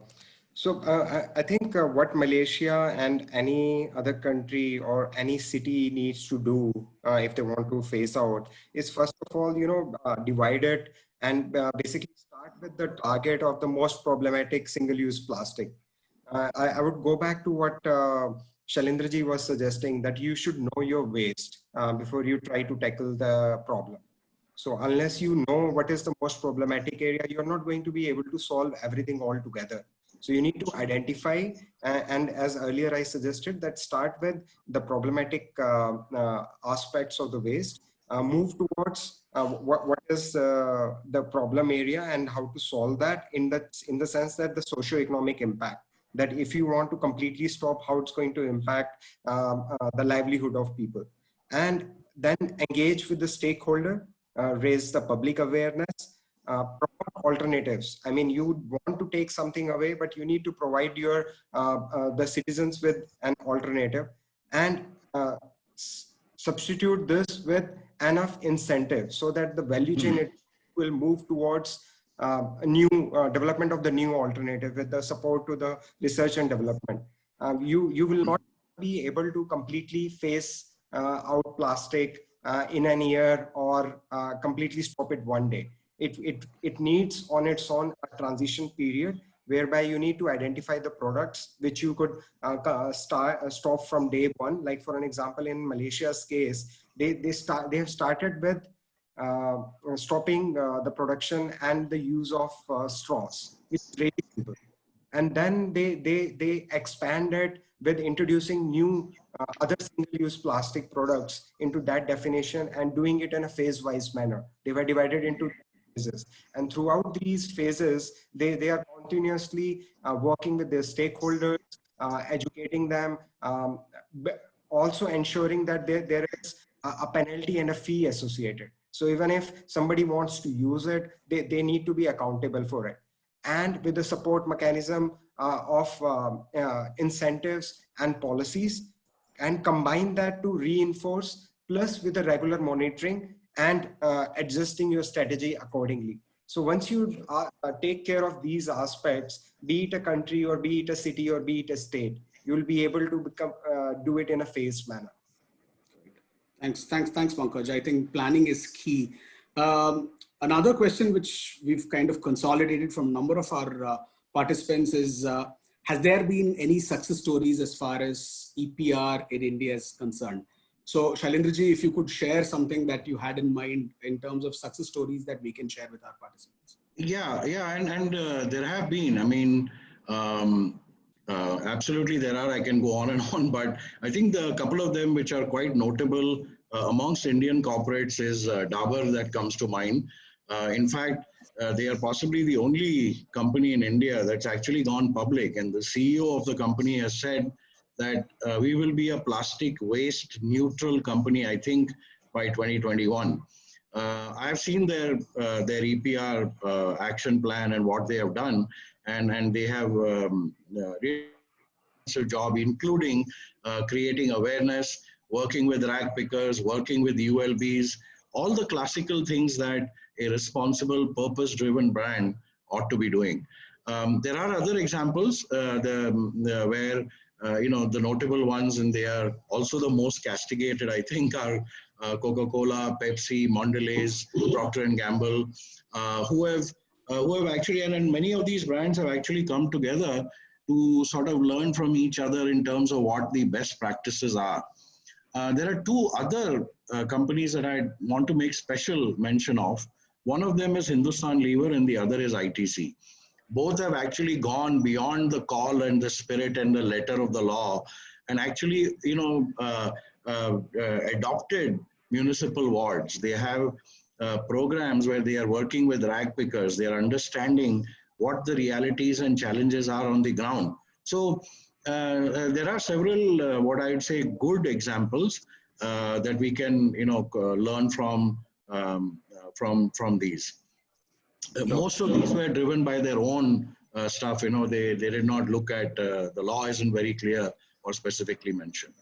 so uh, I, I, think uh, what Malaysia and any other country or any city needs to do uh, if they want to phase out is first of all, you know, uh, divide it and uh, basically start with the target of the most problematic single-use plastic uh, I, I, would go back to what uh, Shailendraji was suggesting that you should know your waste uh, before you try to tackle the problem. So unless you know what is the most problematic area, you're not going to be able to solve everything all together. So you need to identify, uh, and as earlier I suggested, that start with the problematic uh, uh, aspects of the waste, move towards what, what is the problem area and how to solve that in the, in the sense that the socio-economic impact that if you want to completely stop how it's going to impact um, uh, the livelihood of people. And then engage with the stakeholder uh, raise the public awareness uh, alternatives. I mean you want to take something away but you need to provide your uh, uh, the citizens with an alternative. And uh, substitute this with enough incentive so that the value chain mm -hmm. will move towards new uh, development of the new alternative with the support to the research and development. Um, you, you will not be able to completely phase uh, out plastic in an year or completely stop it one day. It, it, it needs on its own a transition period whereby you need to identify the products which you could uh, start uh, stop from day one like for an example in malaysia's case they they start they have started with uh, stopping uh, the production and the use of uh, straws. It's very simple. And then they, they, they expanded with introducing new uh, other single-use plastic products into that definition and doing it in a phase-wise manner. They were divided into phases. And throughout these phases, they, they are continuously uh, working with their stakeholders, uh, educating them, um, also ensuring that there, there is a penalty and a fee associated. So even if somebody wants to use it, they, they need to be accountable for it. And with the support mechanism uh, of um, uh, incentives and policies, and combine that to reinforce, plus with the regular monitoring and uh, adjusting your strategy accordingly. So once you uh, take care of these aspects, be it a country or be it a city or be it a state, you'll be able to become, uh, do it in a phased manner. Thanks, thanks, thanks, Pankaj. I think planning is key. Um, another question which we've kind of consolidated from a number of our uh, participants is, uh, has there been any success stories as far as EPR in India is concerned? So Shailendraji, if you could share something that you had in mind in terms of success stories that we can share with our participants. Yeah, yeah, and, and uh, there have been, I mean, um, uh, absolutely, there are. I can go on and (laughs) on, but I think the couple of them which are quite notable uh, amongst Indian corporates is uh, Dabur that comes to mind. Uh, in fact, uh, they are possibly the only company in India that's actually gone public, and the CEO of the company has said that uh, we will be a plastic waste neutral company. I think by 2021. I've seen their their EPR action plan and what they have done, and, and they have um, uh, job, including uh, creating awareness, working with rag pickers, working with ULBs, all the classical things that a responsible, purpose-driven brand ought to be doing. Um, there are other examples uh, the, the, where uh, you know the notable ones, and they are also the most castigated. I think are uh, Coca-Cola, Pepsi, Mondelez, Procter and Gamble, who have who have actually, and, and many of these brands have actually come together to sort of learn from each other in terms of what the best practices are. Uh, there are two other uh, companies that I want to make special mention of. One of them is Hindustan Lever and the other is ITC. Both have actually gone beyond the call and the spirit and the letter of the law and actually, you know, uh, uh, uh adopted municipal wards. They have uh, programs where they are working with rag pickers. They are understanding what the realities and challenges are on the ground. So uh, uh, there are several, uh, what I would say, good examples that we can, you know, learn from um, from from these. most of these were driven by their own stuff. You know, they they did not look at the law isn't very clear or specifically mentioned.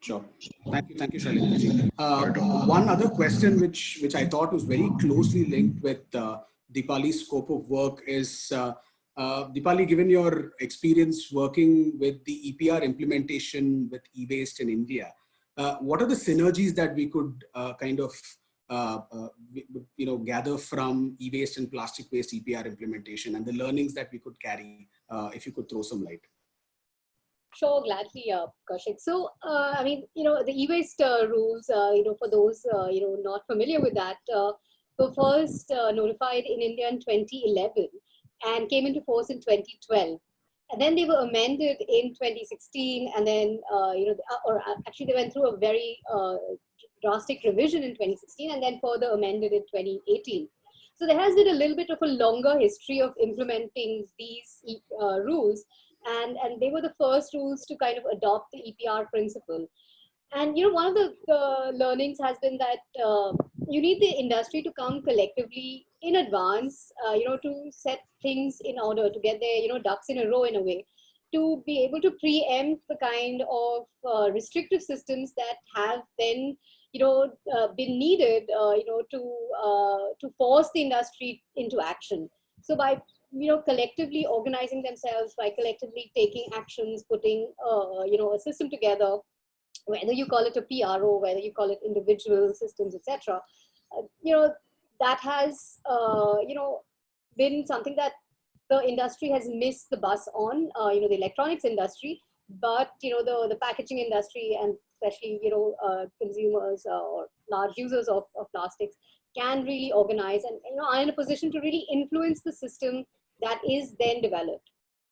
Sure. Thank you. Thank you, Shailendra. Uh, one other question which, which I thought was very closely linked with uh, Dipali's scope of work is, uh, uh, Dipali, given your experience working with the EPR implementation with e-waste in India, uh, what are the synergies that we could uh, kind of uh, you know, gather from e-waste and plastic waste EPR implementation and the learnings that we could carry, if you could throw some light? Sure, gladly, uh, Kaushik. So, uh, I mean, you know, the e-waste uh, rules, uh, you know, for those, uh, you know, not familiar with that, uh, were first uh, notified in India in 2011 and came into force in 2012. And then they were amended in 2016 and then, you know, or actually they went through a very drastic revision in 2016 and then further amended in 2018. So there has been a little bit of a longer history of implementing these rules and, and they were the first rules to kind of adopt the EPR principle. And, you know, one of the, learnings has been that uh, you need the industry to come collectively in advance, uh, you know, to set things in order, to get their, you know, ducks in a row in a way, to be able to preempt the kind of uh, restrictive systems that have then, you know, uh, been needed, uh, you know, to, uh, to force the industry into action. So by, you know, collectively organizing themselves, by collectively taking actions, putting, uh, you know, a system together, whether you call it a PRO, whether you call it individual systems, etc. Uh, you know, that has, uh, you know, been something that the industry has missed the bus on, uh, you know, the electronics industry, but, you know, the, the packaging industry and especially, you know, uh, consumers uh, or large users of, of plastics can really organize and, you know, are in a position to really influence the system that is then developed.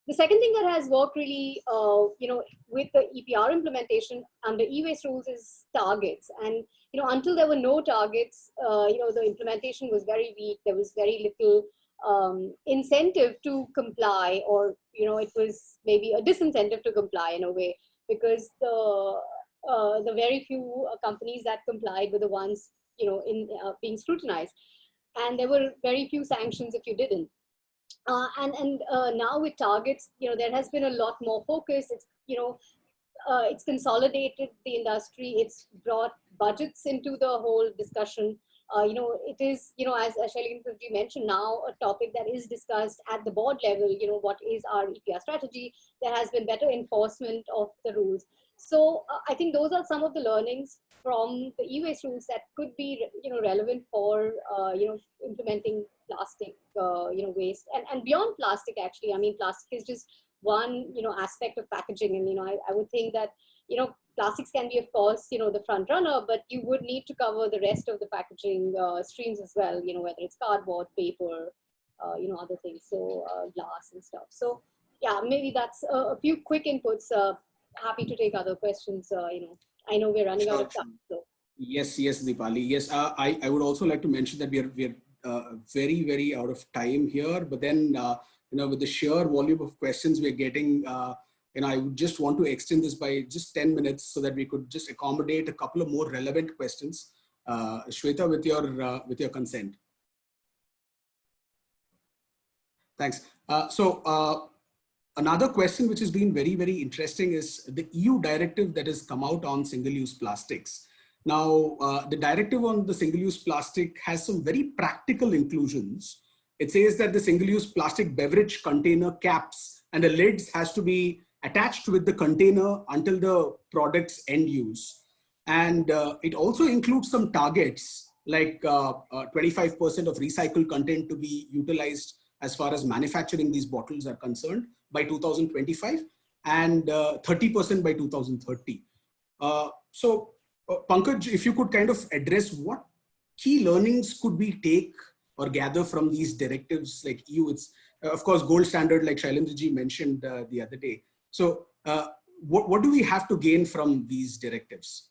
The second thing that has worked really, uh, you know, with the EPR implementation under e-waste rules is targets. And, you know, until there were no targets, uh, you know, the implementation was very weak. There was very little um, incentive to comply or, you know, it was maybe a disincentive to comply in a way because the, uh, the very few uh, companies that complied were the ones, you know, in uh, being scrutinized. And there were very few sanctions if you didn't. Uh, and and uh, now with targets, you know, there has been a lot more focus. It's you know, uh, it's consolidated the industry. It's brought budgets into the whole discussion. Uh, you know, it is you know, as, as Shailendra mentioned, now a topic that is discussed at the board level. You know, what is our EPR strategy? There has been better enforcement of the rules. So uh, I think those are some of the learnings from the e-waste rules that could be you know relevant for uh, you know implementing plastic uh, you know waste and and beyond plastic actually. I mean plastic is just one you know aspect of packaging and you know I, I would think that you know plastics can be of course you know the front runner but you would need to cover the rest of the packaging uh, streams as well you know whether it's cardboard paper uh, you know other things so uh, glass and stuff. So yeah maybe that's a, few quick inputs uh, happy to take other questions uh, you know i know we're running out of time so yes yes Dipali yes uh, I, I would also like to mention that we are we're uh, very, very out of time here. But then, uh, you know, with the sheer volume of questions we're getting, uh, you know, I would just want to extend this by just 10 minutes so that we could just accommodate a couple of more relevant questions. Uh, Shweta, with your, uh, with your consent. Thanks. Uh, so uh, another question which has been very, very interesting is the EU directive that has come out on single-use plastics. Now, uh, the directive on the single-use plastic has some very practical inclusions. It says that the single-use plastic beverage container caps and the lids has to be attached with the container until the product's end use. And uh, it also includes some targets like 25% uh, uh of recycled content to be utilized as far as manufacturing these bottles are concerned by 2025 and uh, 30% by 2030. Uh, so uh, Pankaj, if you could kind of address what key learnings could we take or gather from these directives like EU? It's of course gold standard like Shailendraji mentioned the other day. So what, what do we have to gain from these directives?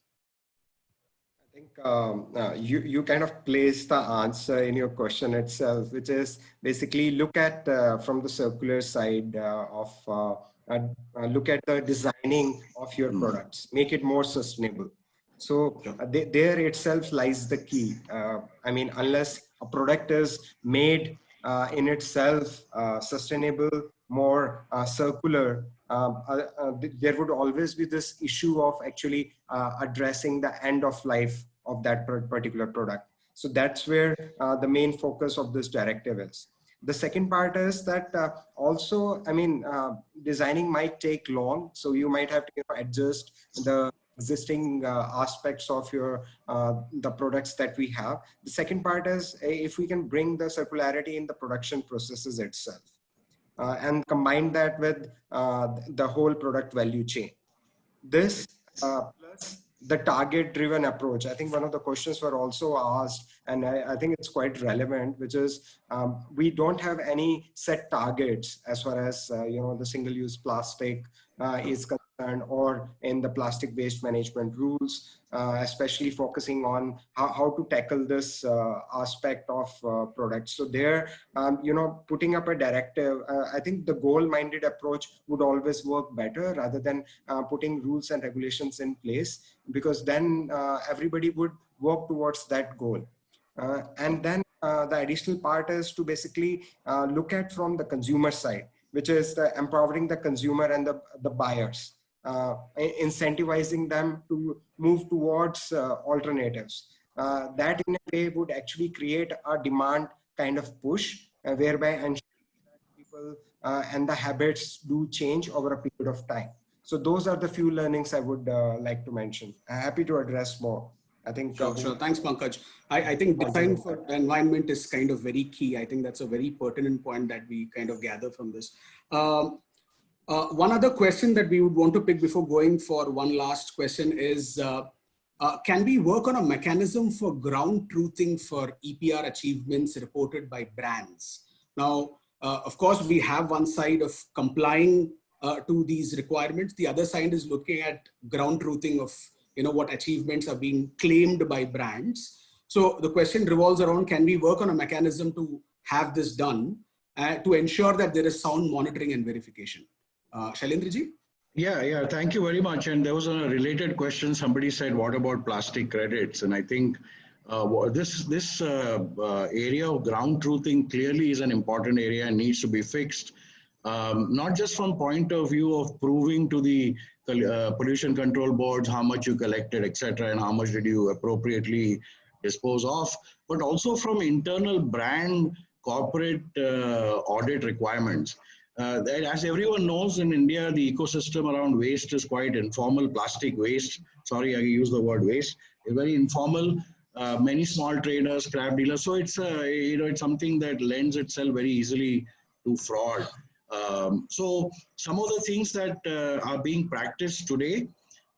I think um, uh, you, you kind of place the answer in your question itself, which is basically look at uh, from the circular side uh, of uh, uh, look at the designing of your mm. products, make it more sustainable. So they, there itself lies the key. I mean, unless a product is made in itself sustainable, more circular, um, uh, uh, there would always be this issue of actually uh, addressing the end of life of that particular product. So that's where uh, the main focus of this directive is. The second part is that uh, also, I mean, uh, designing might take long. So you might have to you know, adjust the existing aspects of your the products that we have. The second part is if we can bring the circularity in the production processes itself uh, and combine that with uh, the whole product value chain. This uh, plus the target driven approach. I think one of the questions were also asked, and I, I think it's quite relevant, which is um, we don't have any set targets as far as, uh, you know, the single use plastic uh, is concerned or in the plastic waste management rules, uh, especially focusing on how, how to tackle this uh, aspect of uh, products. So there, um, you know, putting up a directive, uh, I think the goal-minded approach would always work better rather than uh, putting rules and regulations in place, because then uh, everybody would work towards that goal. and then the additional part is to basically look at from the consumer side which is the empowering the consumer and the, the buyers, incentivizing them to move towards uh, alternatives. Uh, that in a way would actually create a demand kind of push, uh, whereby people uh, and the habits do change over a period of time. So those are the few learnings I would uh, like to mention. I'm happy to address more. I think. Sure, sure. Thanks, Pankaj. I, I think design for environment is kind of very key. I think that's a very pertinent point that we kind of gather from this. Um, uh, one other question that we would want to pick before going for one last question is, uh, uh, can we work on a mechanism for ground truthing for EPR achievements reported by brands? Now, uh, of course, we have one side of complying uh, to these requirements. The other side is looking at ground truthing of you know, what achievements are being claimed by brands. So the question revolves around, can we work on a mechanism to have this done uh, to ensure that there is sound monitoring and verification? Uh, Shailendraji? Yeah, yeah, thank you very much. And there was a related question. Somebody said, what about plastic credits? And I think uh, this this uh, uh, area of ground truthing clearly is an important area and needs to be fixed. Um, not just from point of view of proving to the uh, pollution control boards, how much you collected, etc., and how much did you appropriately dispose of, but also from internal brand corporate uh, audit requirements. Uh, as everyone knows in India, the ecosystem around waste is quite informal. Plastic waste, sorry, I use the word waste, is very informal. Uh, many small traders, scrap dealers. So it's uh, you know it's something that lends itself very easily to fraud. Um, so some of the things that uh, are being practiced today,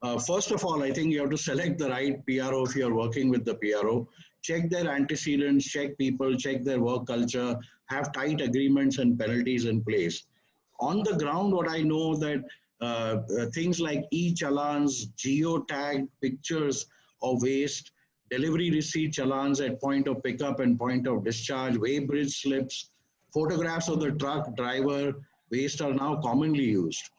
uh, first of all, I think you have to select the right PRO if you're working with the PRO. Check their antecedents, check people, check their work culture, have tight agreements and penalties in place. On the ground, what I know that uh, uh things like e-challans, geotag pictures of waste, delivery receipt challans at point of pickup and point of discharge, weighbridge slips, Photographs of the truck driver waste are now commonly used.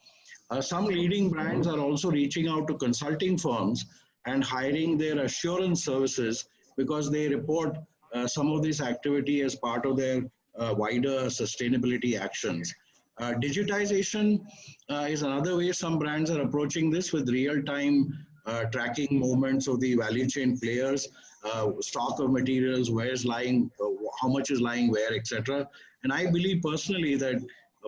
Uh, some leading brands are also reaching out to consulting firms and hiring their assurance services because they report uh, some of this activity as part of their uh, wider sustainability actions. Uh, digitization uh, is another way some brands are approaching this with real-time uh, tracking movements of the value chain players, stock of materials, where's lying, how much is lying where, etc. And I believe personally that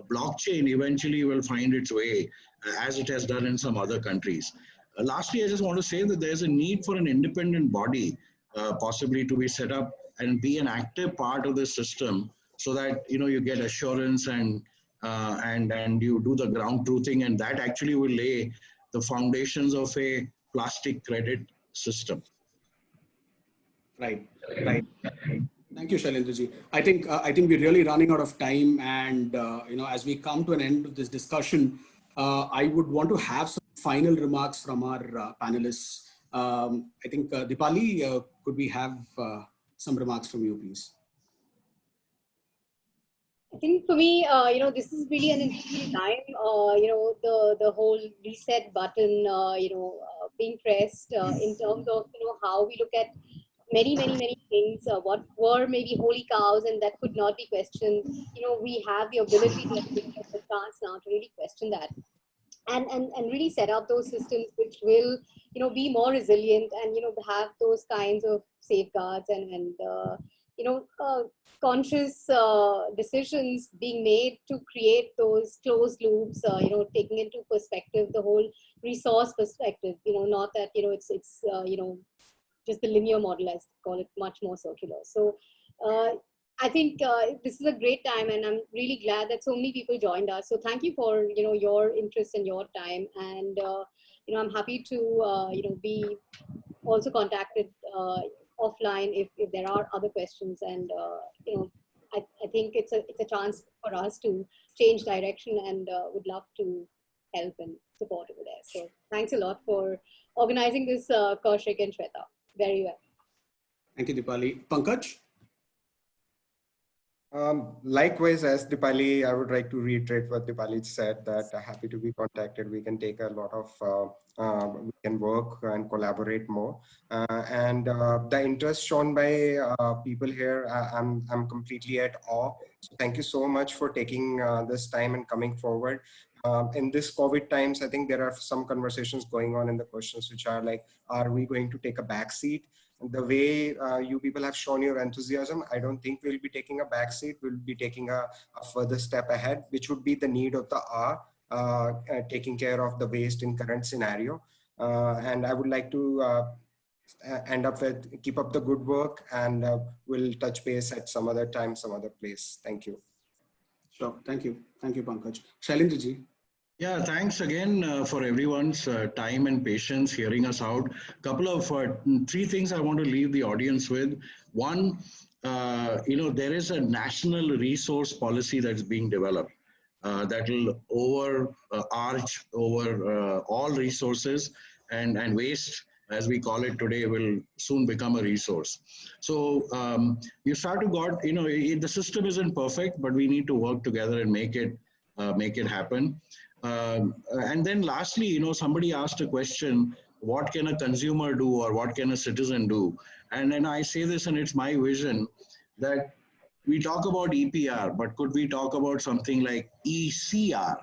blockchain eventually will find its way uh, as it has done in some other countries. Uh, lastly, I just want to say that there's a need for an independent body uh, possibly to be set up and be an active part of the system so that you know you get assurance and uh, and, and you do the ground truthing and that actually will lay the foundations of a plastic credit system. Right, right. Thank you, Shailendraji. I think uh, I think we're really running out of time, and uh, you know, as we come to an end of this discussion, uh, I would want to have some final remarks from our uh, panelists. Um, I think uh, Dipali, uh, could we have some remarks from you, please? I think for me, uh, you know, this is really an interesting time. Uh, you know, the the whole reset button, uh, you know, being pressed in terms of you know how we look at many, many, many things, uh, what were maybe holy cows and that could not be questioned. You know, we have the ability to the chance now to really question that. And, and, and really set up those systems which will, you know, be more resilient and, you know, have those kinds of safeguards and, and uh, you know, uh, conscious uh, decisions being made to create those closed loops, uh, you know, taking into perspective the whole resource perspective, you know, not that, you know, it's, it's uh, you know, just the linear model, I call it much more circular. So uh, I think uh, this is a great time and I'm really glad that so many people joined us. So thank you for, you know, your interest and your time. And, you know, I'm happy to, you know, be also contacted offline if, if there are other questions. And, uh, you know, I, I think it's a, it's a chance for us to change direction and uh, would love to help and support over there. So thanks a lot for organizing this, uh, Kaushik and Shweta very well. Thank you, Dipali. Pankaj? Um, likewise, as Dipali, I would like to reiterate what Dipali said that uh, happy to be contacted. We can take a lot of, uh, uh, we can work and collaborate more. Uh, and uh, the interest shown by uh, people here, I'm, I'm completely at awe. So thank you so much for taking this time and coming forward. Um, in this COVID times, I think there are some conversations going on in the questions which are like, are we going to take a back seat? The way uh, you people have shown your enthusiasm, I don't think we'll be taking a back seat. We'll be taking a, a further step ahead, which would be the need of the hour, uh, uh, taking care of the waste in current scenario. Uh, and I would like to uh, end up with keep up the good work and uh, we'll touch base at some other time, some other place. Thank you. Sure. Thank you. Thank you, Pankaj. Shailendraji. Yeah, thanks again uh, for everyone's uh, time and patience hearing us out. A couple of uh, three things I want to leave the audience with. One, uh, you know, there is a national resource policy that's being developed uh, that will over uh, arch over all resources and, and waste as we call it today will soon become a resource so um, you start to got you know it, the system isn't perfect but we need to work together and make it make it happen um, and then lastly, you know, somebody asked a question, what can a consumer do or what can a citizen do? And then I say this and it's my vision that we talk about EPR, but could we talk about something like ECR,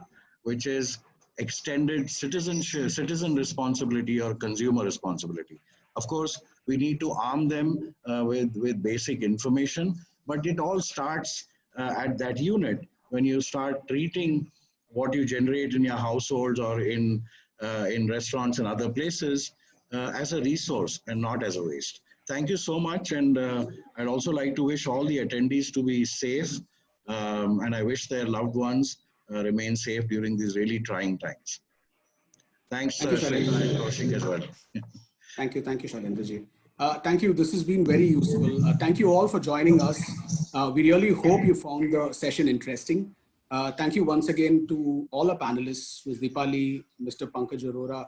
which is extended citizenship, citizen responsibility or consumer responsibility. Of course, we need to arm them uh, with, with basic information, but it all starts uh, at that unit when you start treating what you generate in your households or in, uh, in restaurants and other places uh, as a resource and not as a waste. Thank you so much. And uh, I'd also like to wish all the attendees to be safe. Um, and I wish their loved ones uh, remain safe during these really trying times. Thanks, Thank uh, you, as well. (laughs) thank you. Thank you, Shailendraji. Uh, thank you. This has been very useful. Uh, thank you all for joining us. Uh, we really hope you found the session interesting. Uh, thank you once again to all our panelists, Ms. Dipali, Mr. Pankaj Arora,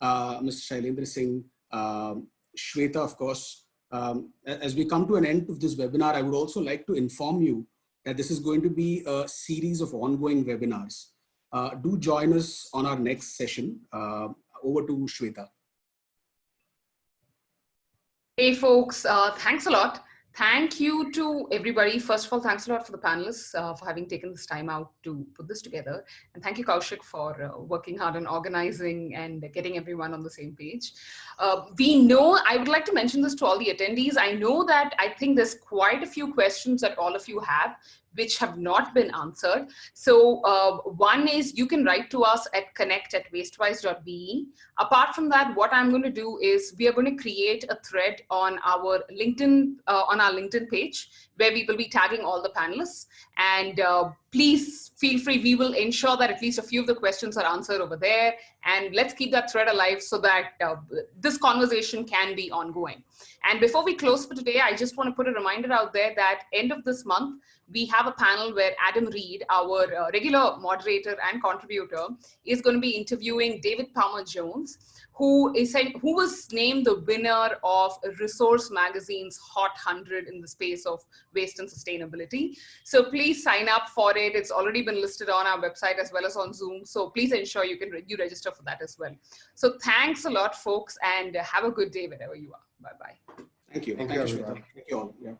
uh, Mr. Shailendra Singh, um, Shweta, of course. Um, as we come to an end of this webinar, I would also like to inform you that this is going to be a series of ongoing webinars. Uh, do join us on our next session. Uh, over to Shweta. Hey folks, uh, thanks a lot. Thank you to everybody. First of all, thanks a lot for the panelists uh, for having taken this time out to put this together. And thank you, Kaushik, for uh, working hard on organizing and getting everyone on the same page. Uh, we know, I would like to mention this to all the attendees. I know that I think there's quite a few questions that all of you have. Which have not been answered. So uh, one is you can write to us at connect at wastewise.be. Apart from that, what I'm going to do is we are going to create a thread on our LinkedIn, uh, on our LinkedIn page where we will be tagging all the panelists. And uh, please feel free, we will ensure that at least a few of the questions are answered over there. And let's keep that thread alive so that uh, this conversation can be ongoing. And before we close for today, I just want to put a reminder out there that end of this month, we have a panel where Adam Read, our uh, regular moderator and contributor, is going to be interviewing David Palmer Jones, who is who was named the winner of Resource Magazine's Hot 100 in the space of waste and sustainability. So please sign up for it. It's already been listed on our website as well as on Zoom. So please ensure you can you register for that as well. So thanks a lot, folks, and have a good day wherever you are. Bye bye. Thank you. Thank Thank, you, you, everyone. Thank you all. Yeah.